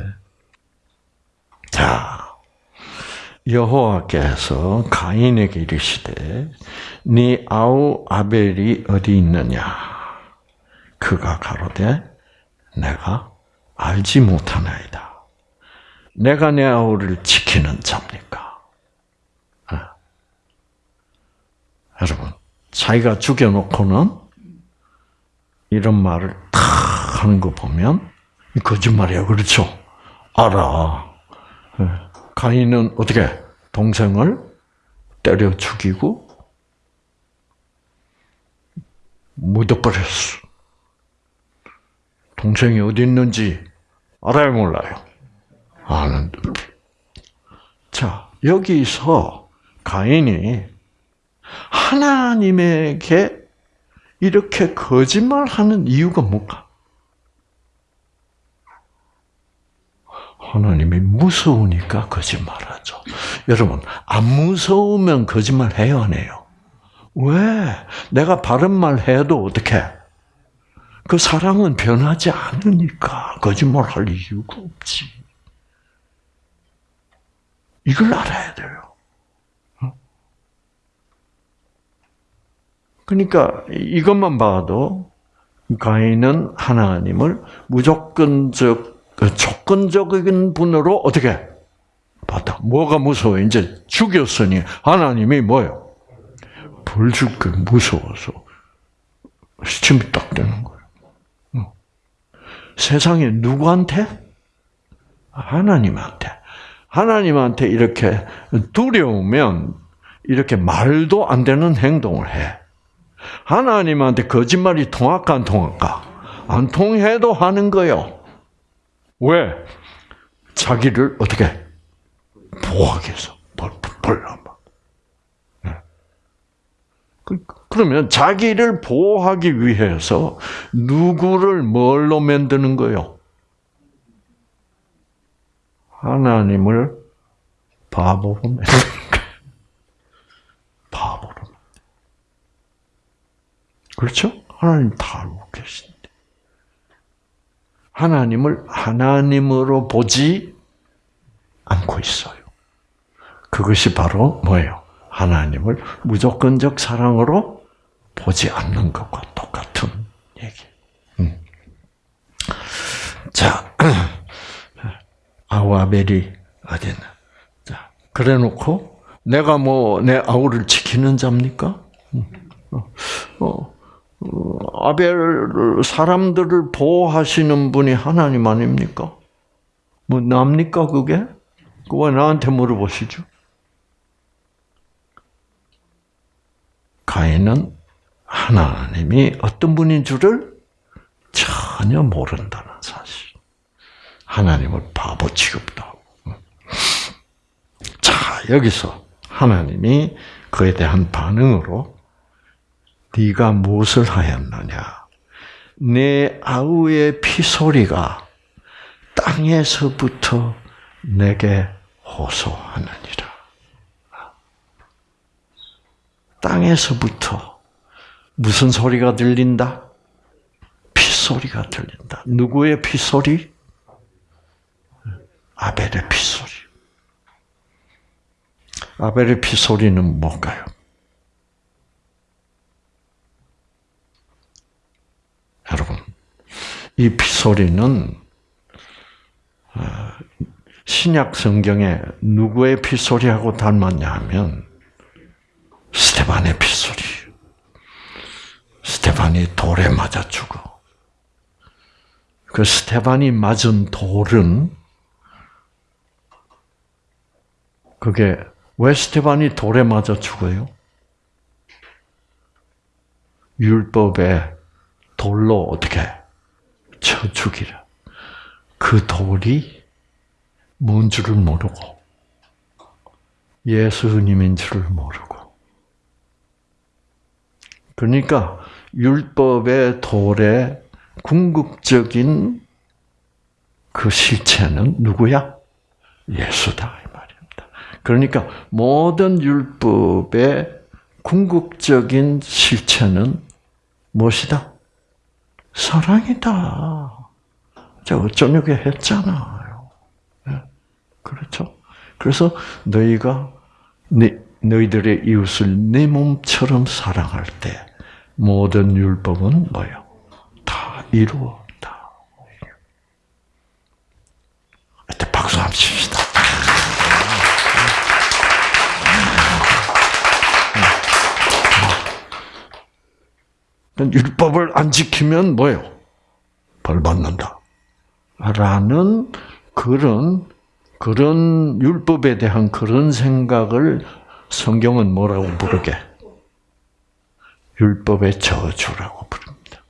[SPEAKER 1] 자 여호와께서 가인에게 이르시되 네 아우 아벨이 어디 있느냐 그가 가로되 내가 알지 못하나이다 내가 내 아우를 지키는 자입니다. 여러분, 자기가 죽여놓고는 이런 말을 탁 하는 거 보면 거짓말이야, 그렇죠? 알아. 예. 가인은 어떻게 동생을 때려 죽이고 묻어버렸어. 동생이 어디 있는지 알아요, 몰라요? 아는데. 자, 여기서 가인이 하나님에게 이렇게 거짓말하는 이유가 뭘까? 하나님이 무서우니까 거짓말하죠. 여러분, 안 무서우면 거짓말 해요, 안 해요? 왜? 내가 바른 말 해도 어떻게? 그 사랑은 변하지 않으니까 거짓말 할 이유가 없지. 이걸 알아야 돼요. 그러니까 이것만 봐도 가인은 하나님을 무조건적 조건적인 분으로 어떻게 봤다. 뭐가 무서워? 이제 죽였으니 하나님이 뭐요? 벌줄게 무서워서 시침이 딱 되는 거예요. 세상에 누구한테? 하나님한테. 하나님한테 이렇게 두려우면 이렇게 말도 안 되는 행동을 해. 하나님한테 거짓말이 통할까 안 통할까? 안 통해도 하는 거요. 왜? 자기를 어떻게 보호하겠어? 벌벌벌 예. 그, 그러면 자기를 보호하기 위해서 누구를 뭘로 만드는 거요? 하나님을 바보로 만드는 그렇죠? 하나님 다 알고 계신데. 하나님을 하나님으로 보지 않고 있어요. 그것이 바로 뭐예요? 하나님을 무조건적 사랑으로 보지 않는 것과 똑같은 얘기. 음. 자, *clears throat* 아우아벨이 어디나. 자, 그래 놓고, 내가 뭐, 내 아우를 지키는 자입니까? 음. 어, 어, 어, 아벨 사람들을 보호하시는 분이 하나님 아닙니까? 뭐 납니까 그게? 그거 나한테 물어보시죠? 가인은 하나님이 어떤 분인 줄을 전혀 모른다는 사실. 하나님을 바보 취급도 하고. 자, 여기서 하나님이 그에 대한 반응으로 네가 무엇을 하였느냐? 내 아우의 피소리가 땅에서부터 내게 호소하느니라. 땅에서부터 무슨 소리가 들린다? 피소리가 들린다. 누구의 피소리? 아벨의 피소리. 아벨의 피소리는 뭘까요? 이 피소리는 아, 신약 성경에 누구의 피소리하고 닮았냐 하면 스테반의 피소리. 스테반이 돌에 맞아 죽어. 그 스테반이 맞은 돌은 그게 왜 스테반이 돌에 맞아 죽어요? 율법에 돌로 어떻게 쳐 죽이라. 그 돌이 뭔 줄을 모르고 예수님인 줄을 모르고 그러니까 율법의 돌의 궁극적인 그 실체는 누구야? 예수다 이 말입니다. 그러니까 모든 율법의 궁극적인 실체는 무엇이다? 사랑이다. 제가 어쩌려고 했잖아요. 예, 그렇죠? 그래서 너희가 네, 너희들의 이웃을 내 네 몸처럼 사랑할 때 모든 율법은 뭐예요? 다 이루어. 율법을 안 지키면 뭐예요? 벌 받는다. 라는 그런, 그런 율법에 대한 그런 생각을 성경은 뭐라고 부르게? 율법의 저주라고 부릅니다.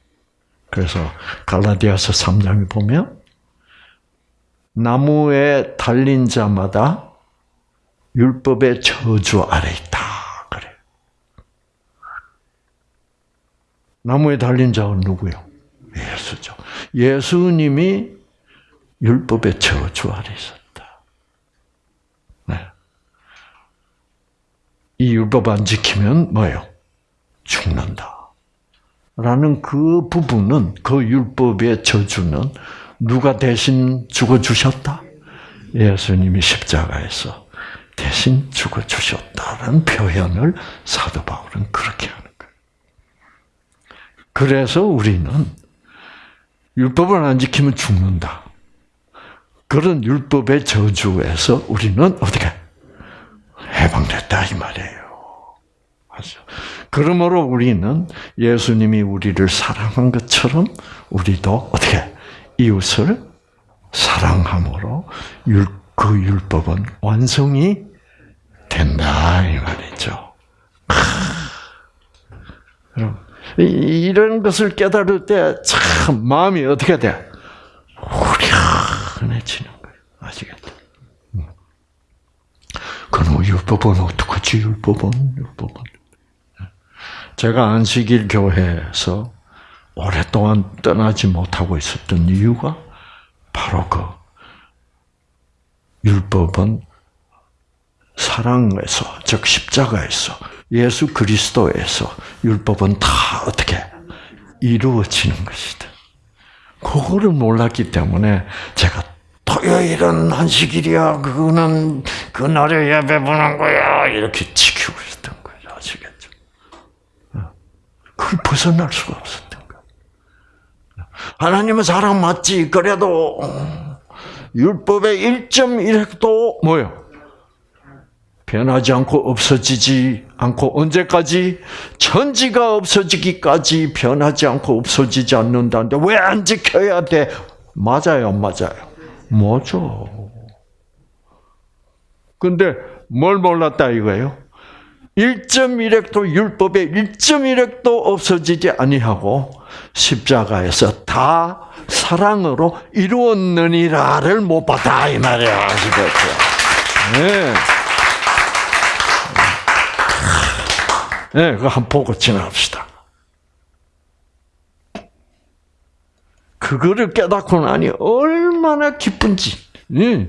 [SPEAKER 1] 그래서 갈라디아서 3장에 보면 나무에 달린 자마다 율법의 저주 아래 있다. 나무에 달린 자는 누구요? 예수죠. 예수님이 율법의 저주 아래 있었다. 네. 이 율법 안 지키면 뭐요? 죽는다. 라는 그 부분은 그 율법의 저주는 누가 대신 죽어 주셨다? 예수님이 십자가에서 대신 죽어 주셨다는 표현을 사도 바울은 그렇게 합니다. 그래서 우리는 율법을 안 지키면 죽는다. 그런 율법의 저주에서 우리는 어떻게 해방됐다 이 말이에요. 그러므로 우리는 예수님이 우리를 사랑한 것처럼 우리도 어떻게 이웃을 사랑함으로 그 율법은 완성이 된다 이 말이죠. 여러분 이런 것을 깨달을 때 참 마음이 어떻게 돼? 후련해지는 거예요. 아시겠죠? 음. 그럼 뭐 율법은 어떡하지? 율법은 율법은 제가 안식일 교회에서 오랫동안 떠나지 못하고 있었던 이유가 바로 그 율법은 사랑에서 즉 십자가에서 예수 그리스도에서 율법은 다 어떻게 이루어지는 것이다. 그거를 몰랐기 때문에 제가 토요일은 한식일이야. 그거는 그날에 예배 보는 거야. 이렇게 지키고 있었던 거예요. 아시겠죠? 어. 그걸 벗어날 수가 없었던 거예요. 하나님은 사랑 맞지. 그래도 음, 율법의 1.1핵도 뭐예요? 변하지 않고 없어지지 않고 언제까지? 천지가 없어지기까지 변하지 않고 없어지지 않는다는데 왜 안 지켜야 돼? 맞아요, 안 맞아요? 뭐죠? 근데 뭘 몰랐다 이거예요? 1.1핵도 율법에 1.1핵도 없어지지 아니하고 십자가에서 다 사랑으로 이루었느니라를 못 받아 이 말이야 아시겠죠? 네. 네, 그거 한번 보고 지나갑시다. 그거를 깨닫고 나니 얼마나 기쁜지. 네.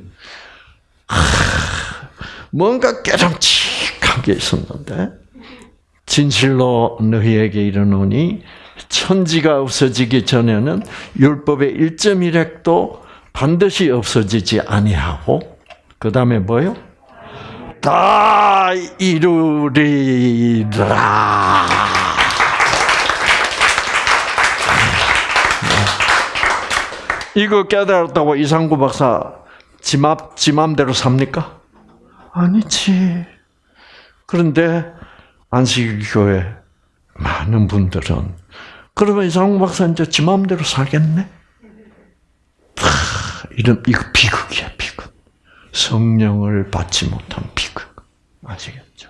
[SPEAKER 1] 뭔가 깨름칙한 게 있었는데 진실로 너희에게 이르노니 천지가 없어지기 전에는 율법의 1.1핵도 반드시 없어지지 아니하고 그 다음에 뭐요? 다 이루리라. 이거 깨달았다고 이상구 박사 지맘, 지맘대로 삽니까? 아니지. 그런데 안식일교회 많은 분들은 그러면 이상구 박사 이제 지맘대로 살겠네? 이런, 이거 비극이야, 비극. 성령을 받지 못한 비극. 아시겠죠?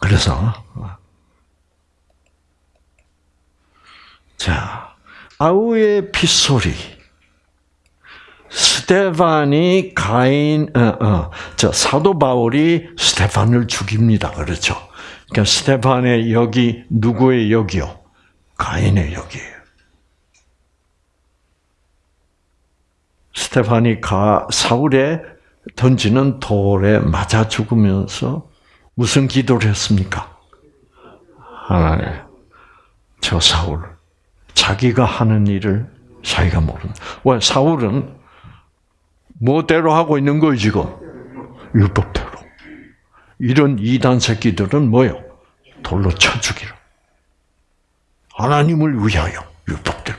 [SPEAKER 1] 그래서 자 아우의 빗소리 스테반이 가인 어, 어, 저 사도 바울이 스테반을 죽입니다. 그렇죠? 그러니까 스테반의 여기 누구의 여기요? 가인의 여기예요. 스테파니가 사울에 던지는 돌에 맞아 죽으면서 무슨 기도를 했습니까? 하나님, 저 사울, 자기가 하는 일을 자기가 모른다. 왜? 사울은 뭐대로 하고 있는 거예요, 지금? 율법대로. 이런 이단 새끼들은 뭐요? 돌로 쳐 죽이라. 하나님을 위하여, 율법대로.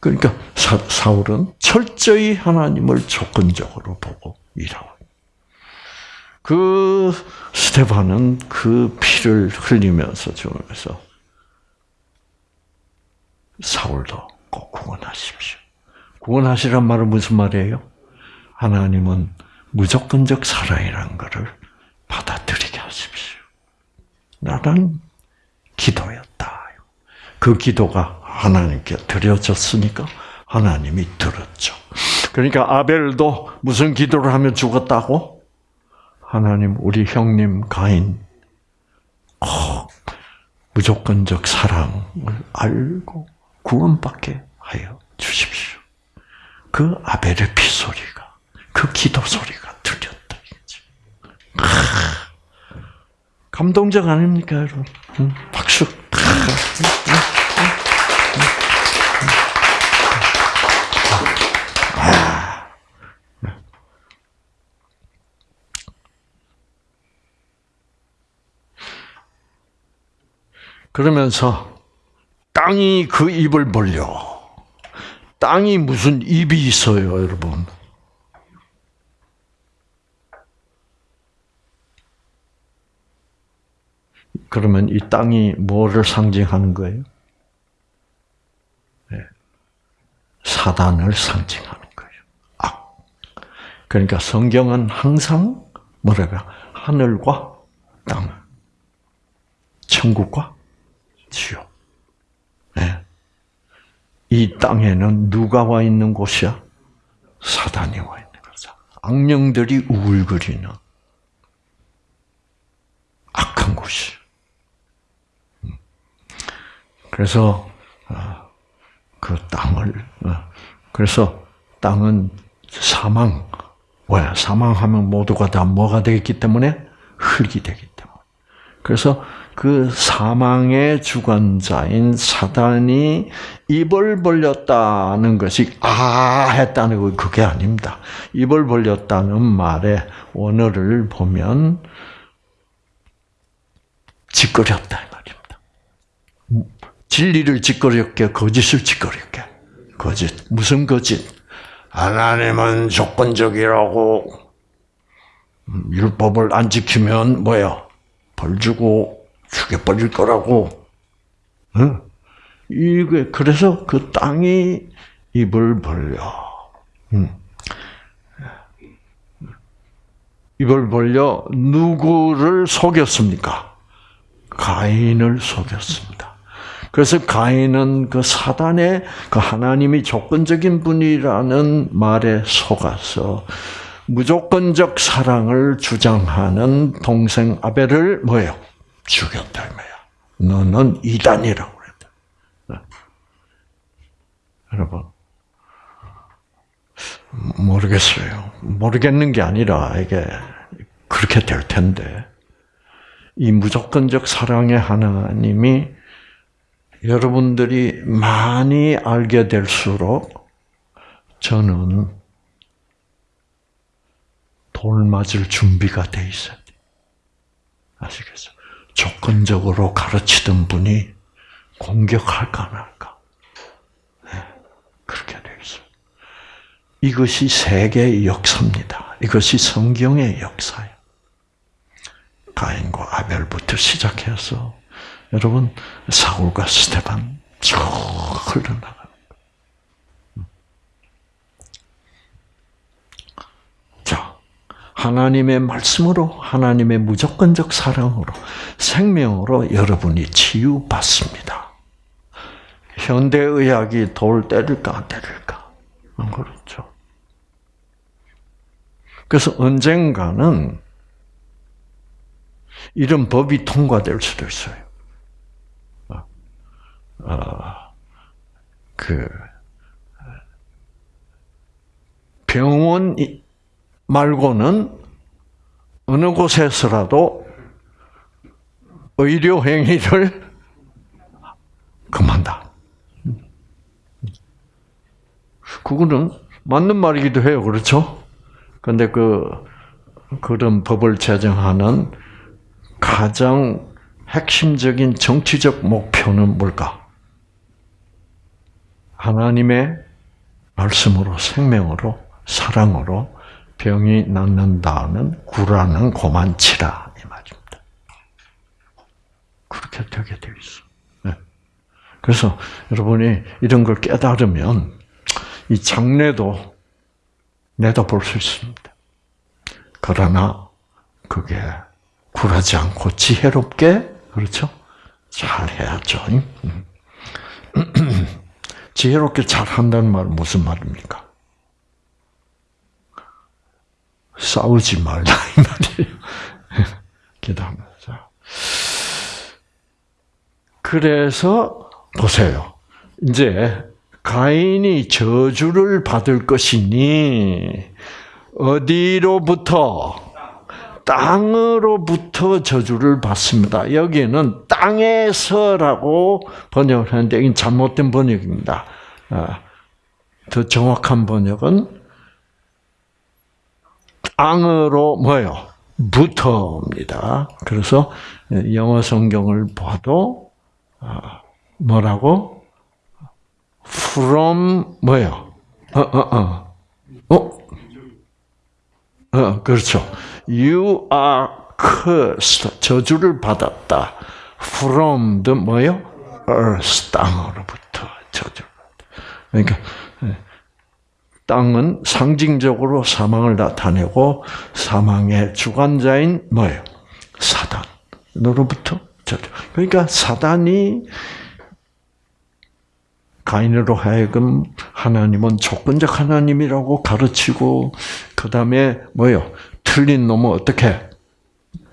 [SPEAKER 1] 그러니까 사, 울은 철저히 하나님을 조건적으로 보고 일하고 그 스테반은 그 피를 흘리면서 주면서 사울도 꼭 구원하십시오. 구원하시란 말은 무슨 말이에요? 하나님은 무조건적 사랑이란 것을 받아들이게 하십시오. 나는 기도였다. 그 기도가 하나님께 드려졌으니까 하나님이 들었죠. 그러니까 아벨도 무슨 기도를 하면 죽었다고? 하나님, 우리 형님 가인, 어, 무조건적 사랑을 알고 구원받게 하여 주십시오. 그 아벨의 피소리가, 그 기도 소리가 들렸다. 아, 감동적 아닙니까, 여러분? 응? 박수. 아, 그러면서 땅이 그 입을 벌려. 땅이 무슨 입이 있어요, 여러분. 그러면 이 땅이 뭐를 상징하는 거예요? 네. 사단을 상징하는 거예요. 아. 그러니까 성경은 항상 뭐랄까 하늘과 땅, 천국과 지요. 네. 이 땅에는 누가 와 있는 곳이야? 사단이 와 있는 거죠. 악령들이 우글거리는 악한 곳이. 음. 그래서 아, 그 땅을 어, 그래서 땅은 사망 왜 사망하면 모두가 다 뭐가 되기 때문에 흙이 되기 때문에 그래서 그 사망의 주관자인 사단이 입을 벌렸다는 것이 아 했다는 거 그게 아닙니다. 입을 벌렸다는 말의 원어를 보면 짓거렸다 이 말입니다. 진리를 짓거렸게 거짓을 짓거렸게 거짓 무슨 거짓? 하나님은 조건적이라고 음, 율법을 안 지키면 뭐요벌 주고 죽여버릴 거라고. 응? 이게 그래서 그 땅이 입을 벌려. 응. 입을 벌려 누구를 속였습니까? 가인을 속였습니다. 그래서 가인은 그 사단의 그 하나님이 조건적인 분이라는 말에 속아서 무조건적 사랑을 주장하는 동생 아벨을 뭐예요? 죽였다 이야 너는 이단이라고 그랬다. 네. 여러분 모르겠어요. 모르겠는 게 아니라 이게 그렇게 될 텐데 이 무조건적 사랑의 하나님이 여러분들이 많이 알게 될수록 저는 돌 맞을 준비가 돼 있어야 아시겠어요? 조건적으로 가르치던 분이 공격할까 말까 네, 그렇게 되겠어요. 이것이 세계의 역사입니다. 이것이 성경의 역사예요. 가인과 아벨부터 시작해서 여러분 사울과 스테반 쭉 흘러나 하나님의 말씀으로 하나님의 무조건적 사랑으로 생명으로 여러분이 치유받습니다. 현대의학이 돌 때릴까 안 때릴까? 안 그렇죠. 그래서 언젠가는 이런 법이 통과될 수도 있어요. 아, 아 그 병원이 말고는 어느 곳에서라도 의료 행위를 *laughs* 금한다. 그거는 맞는 말이기도 해요. 그렇죠? 근데 그 그런 법을 제정하는 가장 핵심적인 정치적 목표는 뭘까? 하나님의 말씀으로 생명으로 사랑으로 병이 낫는다는 구라는 고만 치라 이 말입니다. 그렇게 되게 되어 있어. 네. 그래서 여러분이 이런 걸 깨달으면 이 장래도 내다볼 수 있습니다. 그러나 그게 굴하지 않고 지혜롭게 그렇죠? 잘 해야죠. 음. *clears throat* 지혜롭게 잘 한다는 말은 무슨 말입니까? 싸우지 말라 이 말이에요. *laughs* 기도합니다. 그래서 보세요. 이제 가인이 저주를 받을 것이니 어디로부터 땅으로부터 저주를 받습니다. 여기는 땅에서라고 번역을 는데 이건 잘못된 번역입니다. 아, 더 정확한 번역은 앙으로 뭐예요? 붙어옵니다. 그래서 영어 성경을 봐도 아, 뭐라고? from 뭐예요? 어, 어, 어. 어? 어, 그렇죠. You are cursed. 저주를 받았다. from 뭐예요? earth 땅으로부터 저주를 받았다. 그러니까 땅은 상징적으로 사망을 나타내고 사망의 주관자인 뭐예요? 사단으로부터 저주. 그러니까 사단이 가인으로 하여금 하나님은 조건적 하나님이라고 가르치고 그 다음에 뭐요? 틀린 놈은 어떻게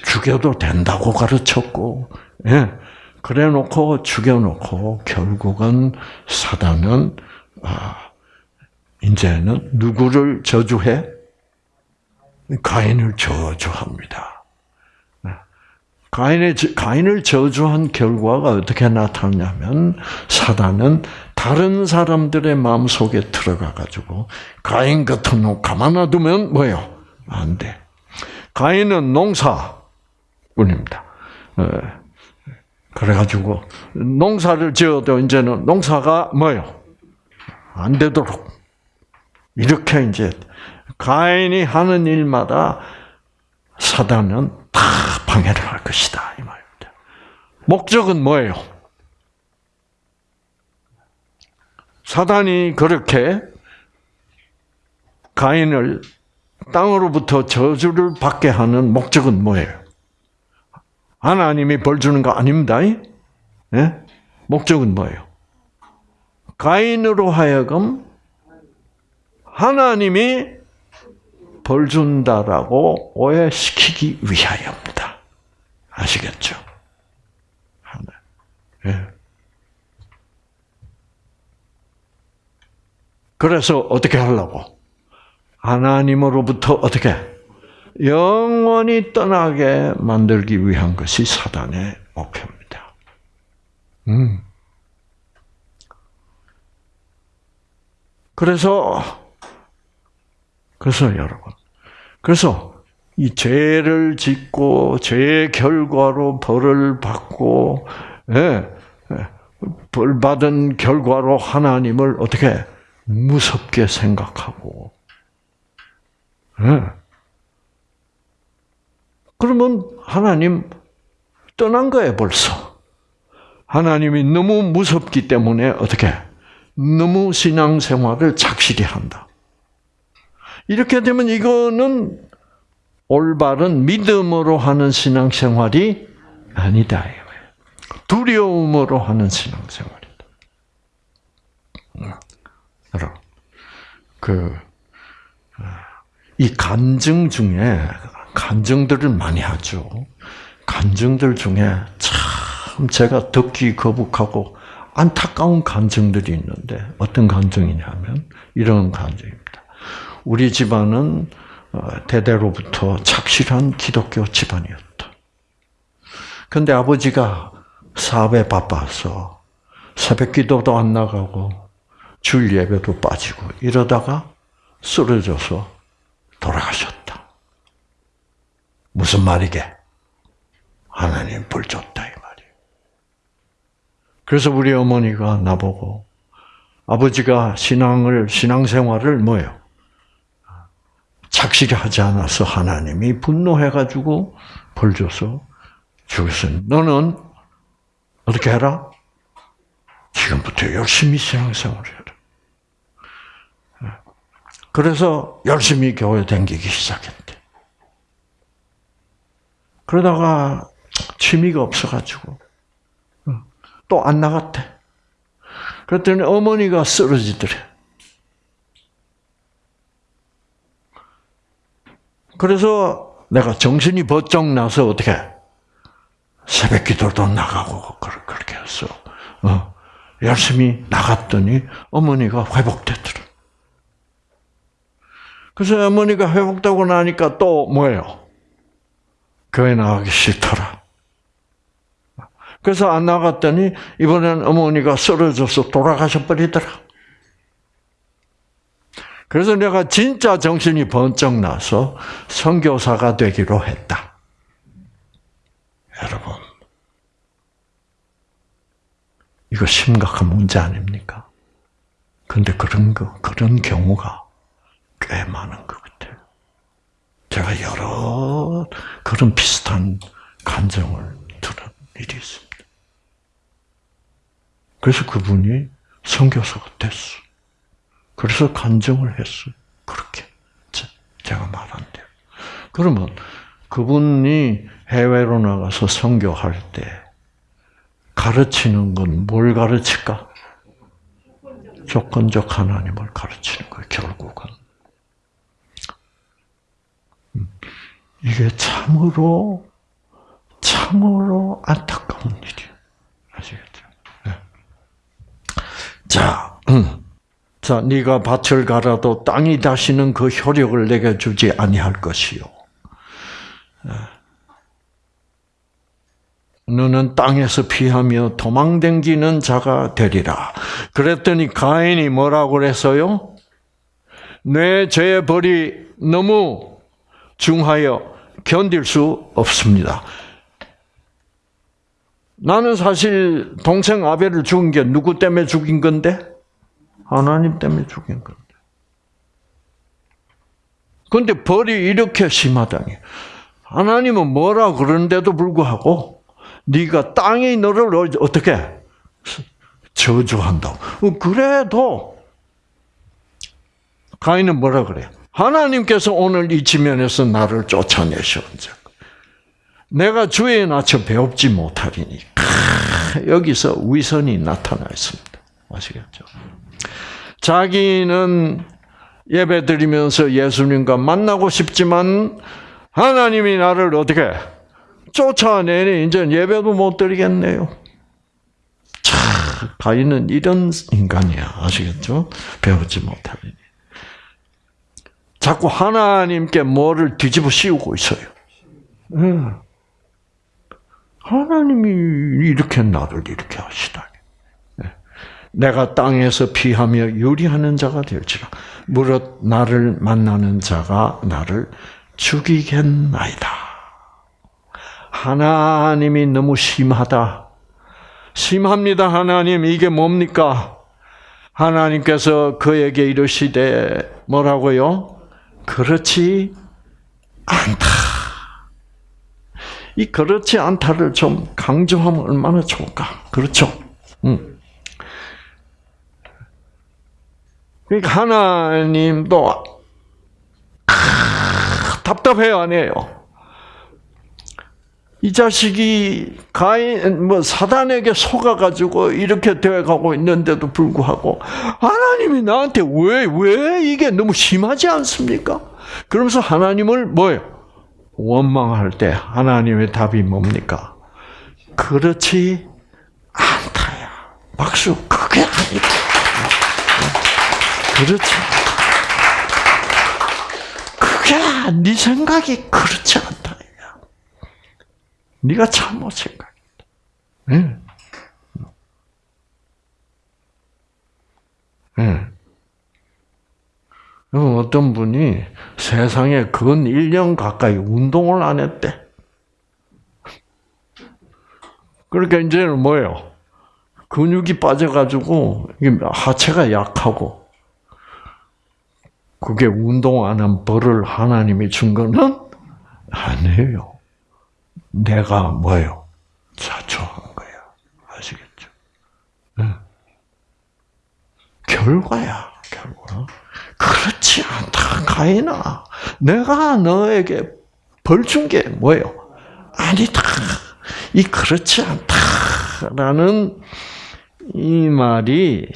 [SPEAKER 1] 죽여도 된다고 가르쳤고, 예. 그래놓고 죽여놓고 결국은 사단은 아, 이제는 누구를 저주해? 가인을 저주합니다. 네. 가인의, 가인을 저주한 결과가 어떻게 나타나냐면, 사단은 다른 사람들의 마음 속에 들어가가지고, 가인 같은 놈 가만 놔두면 뭐예요? 안 돼. 가인은 농사 뿐입니다. 네. 그래가지고, 농사를 지어도 이제는 농사가 뭐예요? 안 되도록. 이렇게 이제 가인이 하는 일마다 사단은 다 방해를 할 것이다 이 말입니다. 목적은 뭐예요? 사단이 그렇게 가인을 땅으로부터 저주를 받게 하는 목적은 뭐예요? 하나님이 벌 주는 거 아닙니다. 예? 목적은 뭐예요? 가인으로 하여금 하나님이 벌 준다라고 오해시키기 위하여입니다. 아시겠죠? 하나. 예. 그래서 어떻게 하려고? 하나님으로부터 어떻게? 영원히 떠나게 만들기 위한 것이 사단의 목표입니다. 음. 그래서 그래서 여러분, 그래서 이 죄를 짓고 죄의 결과로 벌을 받고 예, 예, 벌 받은 결과로 하나님을 어떻게 무섭게 생각하고 예. 그러면 하나님 떠난 거예요 벌써. 하나님이 너무 무섭기 때문에 어떻게 너무 신앙생활을 착실히 한다. 이렇게 되면 이거는 올바른 믿음으로 하는 신앙생활이 아니다. 두려움으로 하는 신앙생활이다. 음, 그, 아, 이 간증 중에, 간증들을 많이 하죠. 간증들 중에 참 제가 듣기 거북하고 안타까운 간증들이 있는데, 어떤 간증이냐면, 이런 간증입니다. 우리 집안은 어, 대대로부터 착실한 기독교 집안이었다. 근데 아버지가 사업에 바빠서 새벽 기도도 안 나가고 주일 예배도 빠지고 이러다가 쓰러져서 돌아가셨다. 무슨 말이게? 하나님 불줬다 이 말이에요. 그래서 우리 어머니가 나보고 아버지가 신앙을 신앙생활을 뭐예요? 착실히 하지 않아서 하나님이 분노해가지고 벌 줘서 죽였으니 너는 어떻게 해라? 지금부터 열심히 신앙생활을 해라. 그래서 열심히 교회 다기기 시작했대. 그러다가 취미가 없어가지고 또 안 나갔대. 그랬더니 어머니가 쓰러지더래. 그래서 내가 정신이 번쩍 나서 어떻게 새벽 기도도 나가고 그렇게 했어. 어, 열심히 나갔더니 어머니가 회복되더라. 그래서 어머니가 회복되고 나니까 또 뭐예요? 교회 나가기 싫더라. 그래서 안 나갔더니 이번엔 어머니가 쓰러져서 돌아가셔 버리더라. 그래서 내가 진짜 정신이 번쩍 나서 선교사가 되기로 했다. 여러분, 이거 심각한 문제 아닙니까? 근데 그런 거, 그런 경우가 꽤 많은 것 같아요. 제가 여러 그런 비슷한 간정을 들은 일이 있습니다. 그래서 그분이 선교사가 됐어. 그래서 간증을 했어요. 그렇게. 제가 말한 대로. 그러면 그분이 해외로 나가서 선교할 때 가르치는 건 뭘 가르칠까? 조건적 하나님을 가르치는 거예요, 결국은. 음, 이게 참으로, 참으로 안타까운 일이에요. 아시겠죠? 네. 자, 음. 자, 네가 밭을 갈아도 땅이 다시는 그 효력을 내게 주지 아니할 것이요. 너는 땅에서 피하며 도망댕기는 자가 되리라. 그랬더니 가인이 뭐라고 그랬어요? 내 죄의 벌이 너무 중하여 견딜 수 없습니다. 나는 사실 동생 아벨을 죽인 게 누구 때문에 죽인 건데? 하나님 때문에 죽인 건데. 근데 벌이 이렇게 심하다니. 하나님은 뭐라 그런데도 불구하고 네가 땅이 너를 어떻게 저주한다. 어, 그래도 가인은 뭐라 그래요? 하나님께서 오늘 이 지면에서 나를 쫓아내셨는 내가 주의 낮춰 배웁지 못하리니. 여기서 위선이 나타나 있습니다. 아시겠죠? 자기는 예배 드리면서 예수님과 만나고 싶지만 하나님이 나를 어떻게 쫓아내니 이제 예배도 못 드리겠네요. 차, 가인은 이런 인간이야. 아시겠죠? 배우지 못하니. 자꾸 하나님께 뭐를 뒤집어 씌우고 있어요. 네. 하나님이 이렇게 나를 이렇게 하시다니. 내가 땅에서 피하며 유리하는 자가 될지라. 무릇 나를 만나는 자가 나를 죽이겠나이다. 하나님이 너무 심하다. 심합니다, 하나님. 이게 뭡니까? 하나님께서 그에게 이르시되 뭐라고요? 그렇지 않다. 이 그렇지 않다를 좀 강조하면 얼마나 좋을까? 그렇죠? 음. 그러니까 하나님도 아, 답답해요, 아니에요? 이 자식이 가인 뭐 사단에게 속아 가지고 이렇게 되어 가고 있는데도 불구하고 하나님이 나한테 왜왜 왜 이게 너무 심하지 않습니까? 그러면서 하나님을 뭐예요? 원망할 때 하나님의 답이 뭡니까? 그렇지 않다야. 박수. 그게 아니다. 그렇죠. 그게 네 생각이 그렇지 않다. 네가 잘못 생각했다. 네. 네. 어떤 분이 세상에 근 1년 가까이 운동을 안 했대. 그러니까 이제는 뭐예요? 근육이 빠져가지고 하체가 약하고 그게 운동 안 한 벌을 하나님이 준 거는 아니에요. 내가 뭐요? 자초한 거야. 아시겠죠? 네. 결과야, 결과. 그렇지 않다, 가인아. 내가 너에게 벌 준 게 뭐예요? 아니다. 이 그렇지 않다라는 이 말이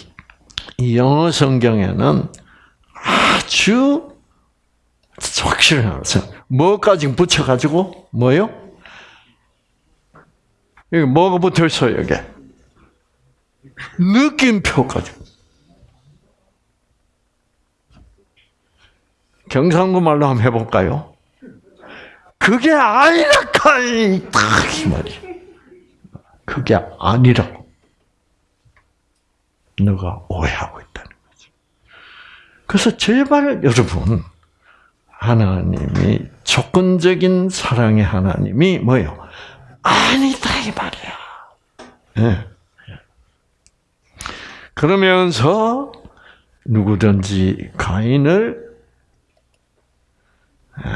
[SPEAKER 1] 영어 성경에는 주 확실해요. 뭐까지 붙여가지고 뭐요? 여기 뭐가 붙어 있어 여기? 느낌표까지. 경상도 말로 한번 해볼까요? 그게 아니라까 이 말이. 그게 아니라고. 너가 오해하고 있다. 그래서 제발 여러분 하나님이 조건적인 사랑의 하나님이 뭐요? 예 아니다 이 말이야. 네. 그러면서 누구든지 가인을 예.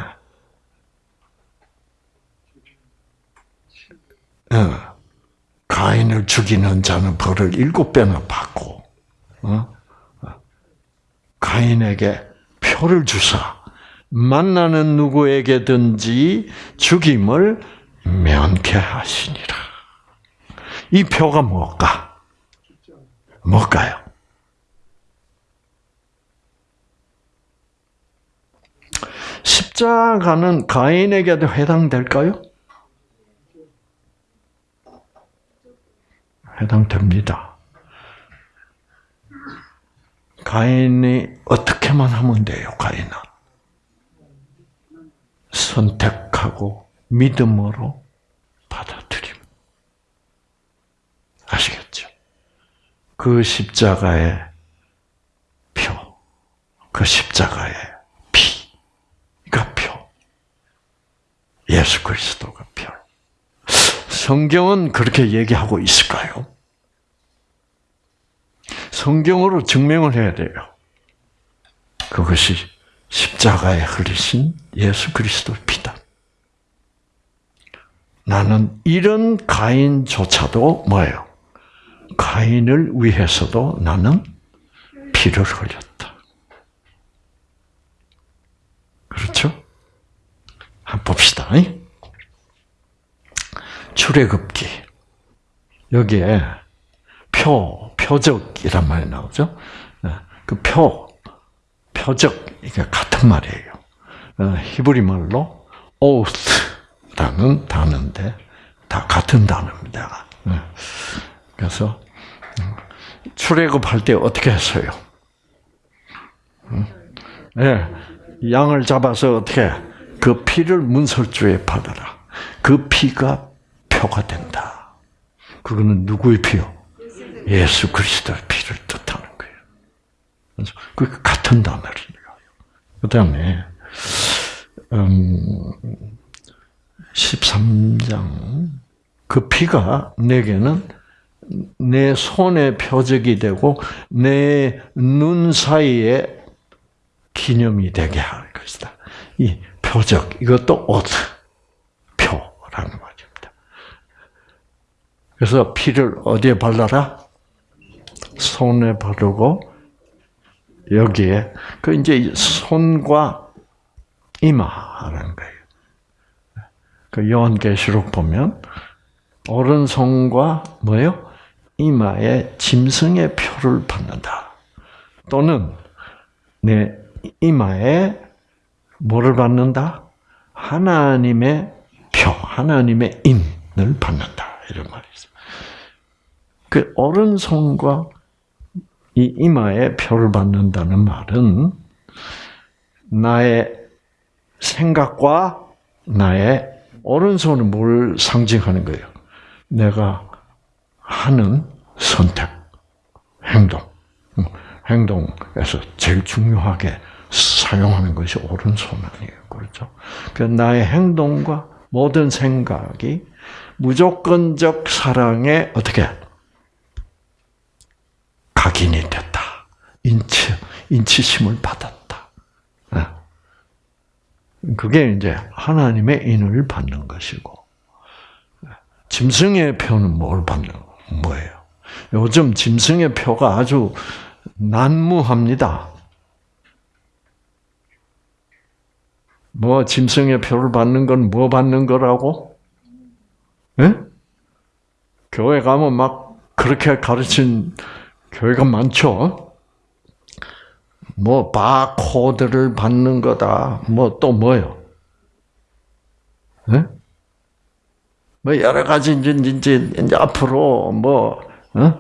[SPEAKER 1] 예. 가인을 죽이는 자는 벌을 일곱 배나 받고, 어? 가인에게 표를 주사 만나는 누구에게든지 죽임을 면케하시니라. 이 표가 뭘까? 뭘까요? 십자가는 가인에게도 해당될까요? 해당됩니다. 가인이 어떻게만 하면 돼요, 가인은? 선택하고 믿음으로 받아들임. 아시겠죠? 그 십자가의 표, 그 십자가의 피가 그 표, 예수 그리스도가 표. 성경은 그렇게 얘기하고 있을까요? 성경으로 증명을 해야 돼요. 그것이 십자가에 흘리신 예수 그리스도 피다. 나는 이런 가인조차도 뭐예요? 가인을 위해서도 나는 피를 흘렸다. 그렇죠? 한번 봅시다. 출애굽기 여기에 표 표적이란 말이 나오죠. 네. 그 표, 표적 이게 같은 말이에요. 네. 히브리 말로 오스라는 단어인데 다 같은 단어입니다. 네. 그래서 음, 출애굽할 때 어떻게 했어요? 예, 양을 잡아서 어떻게 그 피를 문설주에 받아라. 그 피가 표가 된다. 그거는 누구의 피요? 예수 그리스도의 피를 뜻하는 거예요. 그래서 그 같은 단어를요. 그 다음에 음, 13장 그 피가 내게는 내 손의 표적이 되고 내 눈 사이에 기념이 되게 할 것이다. 이 표적 이것도 옷 표라는 말입니다. 그래서 피를 어디에 발라라? 손에 바르고 여기에 그 이제 손과 이마라는 거예요. 그 요한계시록 보면 오른손과 뭐요? 이마에 짐승의 표를 받는다. 또는 내 이마에 뭐를 받는다? 하나님의 표, 하나님의 인을 받는다. 이런 말이 있어요. 그 오른손과 이 이마에 표를 받는다는 말은 나의 생각과 나의 오른손은 뭘 상징하는 거예요? 내가 하는 선택, 행동. 음, 행동에서 제일 중요하게 사용하는 것이 오른손 아니에요. 그렇죠? 그 나의 행동과 모든 생각이 무조건적 사랑에 어떻게 인치, 인치심을 받았다. 아. 그게 이제 하나님의 인을 받는 것이고, 짐승의 표는 뭘 받는 뭐예요? 요즘 짐승의 표가 아주 난무합니다. 뭐 짐승의 표를 받는 건 뭐 받는 거라고? 네? 교회 가면 막 그렇게 가르친 교회가 많죠. 뭐 바코드를 받는 거다. 뭐 또 뭐요? 네? 뭐 여러 가지 이제 이제, 이제 앞으로 뭐 어?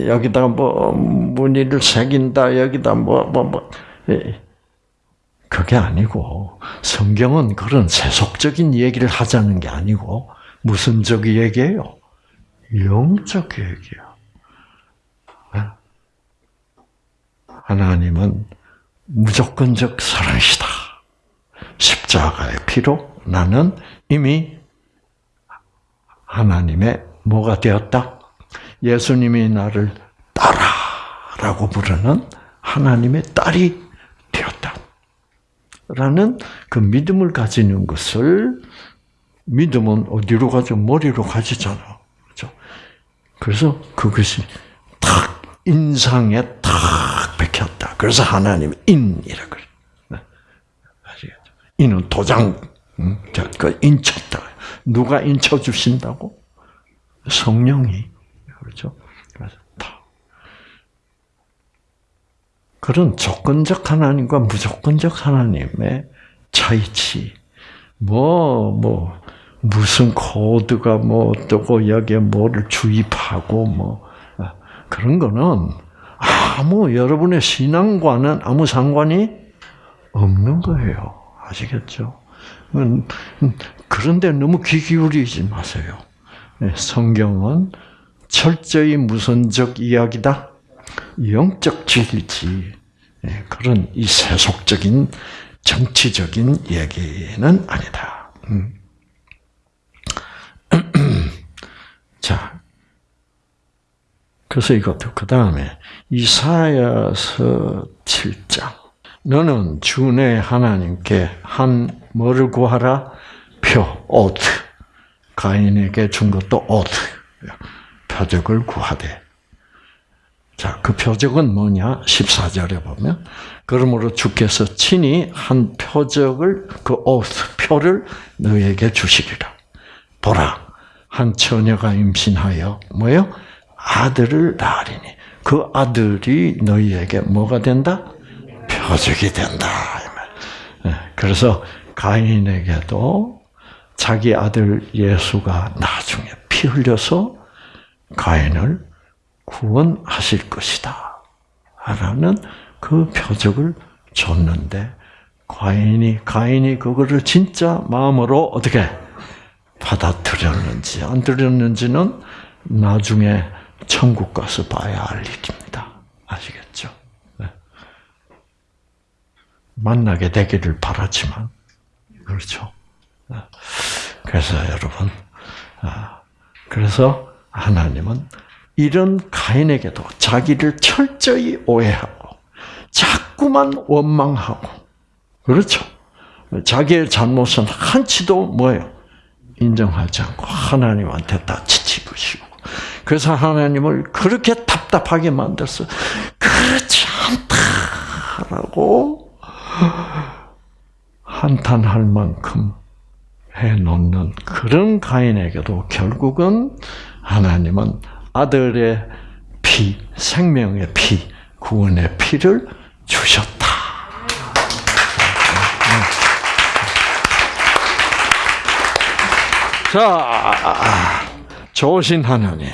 [SPEAKER 1] 여기다 뭐 무늬를 새긴다. 여기다 뭐 뭐, 뭐. 예. 그게 아니고 성경은 그런 세속적인 얘기를 하자는 게 아니고 무슨 적 얘기예요? 영적 얘기예요. 하나님은 무조건적 사랑이시다. 십자가의 피로 나는 이미 하나님의 뭐가 되었다? 예수님이 나를 딸아라고 부르는 하나님의 딸이 되었다. 라는 그 믿음을 가지는 것을 믿음은 어디로 가죠? 머리로 가지잖아. 그렇죠? 그래서 그것이 탁 인상에 탁 밝혔다. 그래서 하나님 인이라 그래. 이는 네. 도장, 그 인쳤다. 누가 인쳐 주신다고? 성령이 그렇죠. 그런 조건적 하나님과 무조건적 하나님의 차이치. 뭐, 뭐, 무슨 코드가 뭐 어떠고, 여기에 뭐를 주입하고, 뭐, 아, 그런 거는 아무 여러분의 신앙과는 아무 상관이 없는 거예요. 아시겠죠? 음, 음, 그런데 너무 귀 기울이지 마세요. 네, 성경은 철저히 무선적 이야기다. 영적 진리지. 네, 그런 이 세속적인 정치적인 얘기는 아니다. 음. 그래서 이것도 그 다음에 이사야서 7장. 너는 주 내 하나님께 한 뭐를 구하라? 표, 오트. 가인에게 준 것도 오트. 표적을 구하되. 자, 그 표적은 뭐냐? 14절에 보면. 그러므로 주께서 친히 한 표적을, 그 오트, 표를 너에게 주시리라. 보라. 한 처녀가 임신하여, 뭐요? 아들을 낳으리니 그 아들이 너희에게 뭐가 된다? 표적이 된다. 예, 그래서 가인에게도 자기 아들 예수가 나중에 피 흘려서 가인을 구원하실 것이다. 라는 그 표적을 줬는데 가인이 가인이 그거를 진짜 마음으로 어떻게 받아들였는지 안 들였는지는 나중에 천국 가서 봐야 알 일입니다. 아시겠죠? 네. 만나게 되기를 바라지만 그렇죠. 네. 그래서 여러분, 아, 그래서 하나님은 이런 가인에게도 자기를 철저히 오해하고 자꾸만 원망하고 그렇죠. 자기의 잘못은 한치도 뭐예요? 인정하지 않고 하나님한테 다 지치부시고 그래서 하나님을 그렇게 답답하게 만들었어. 그렇지 않다라고 한탄할 만큼 해놓는 그런 가인에게도 결국은 하나님은 아들의 피, 생명의 피, 구원의 피를 주셨다. 자. 조신 하나님.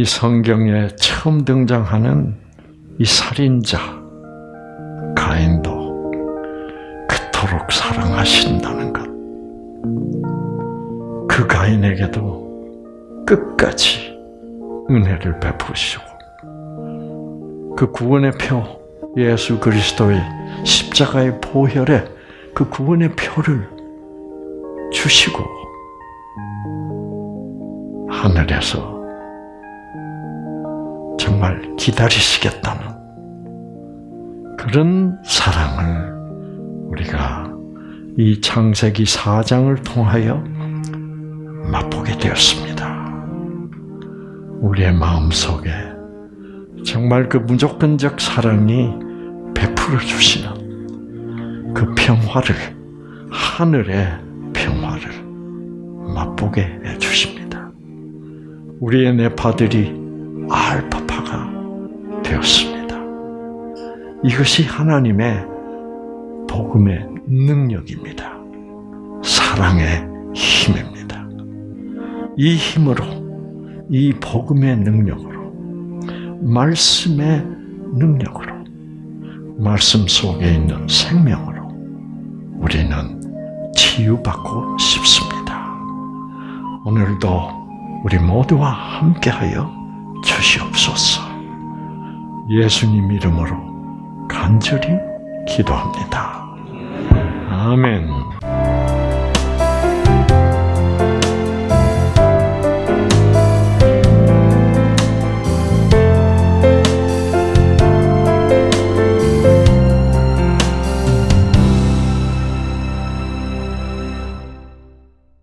[SPEAKER 1] 이 성경에 처음 등장하는 이 살인자 가인도 그토록 사랑하신다는 것. 그 가인에게도 끝까지 은혜를 베푸시고 그 구원의 표 예수 그리스도의 십자가의 보혈에 그 구원의 표를 주시고 하늘에서 정말 기다리시겠다는 그런 사랑을 우리가 이 창세기 4장을 통하여 맛보게 되었습니다. 우리의 마음속에 정말 그 무조건적 사랑이 베풀어 주시는 그 평화를 하늘의 평화를 맛보게 해 주십니다. 우리의 내 파들이 알파 되었습니다. 이것이 하나님의 복음의 능력입니다. 사랑의 힘입니다. 이 힘으로, 이 복음의 능력으로, 말씀의 능력으로, 말씀 속에 있는 생명으로 우리는 치유받고 싶습니다. 오늘도 우리 모두와 함께하여 주시옵소서. 예수님 이름으로 간절히 기도합니다. 아멘.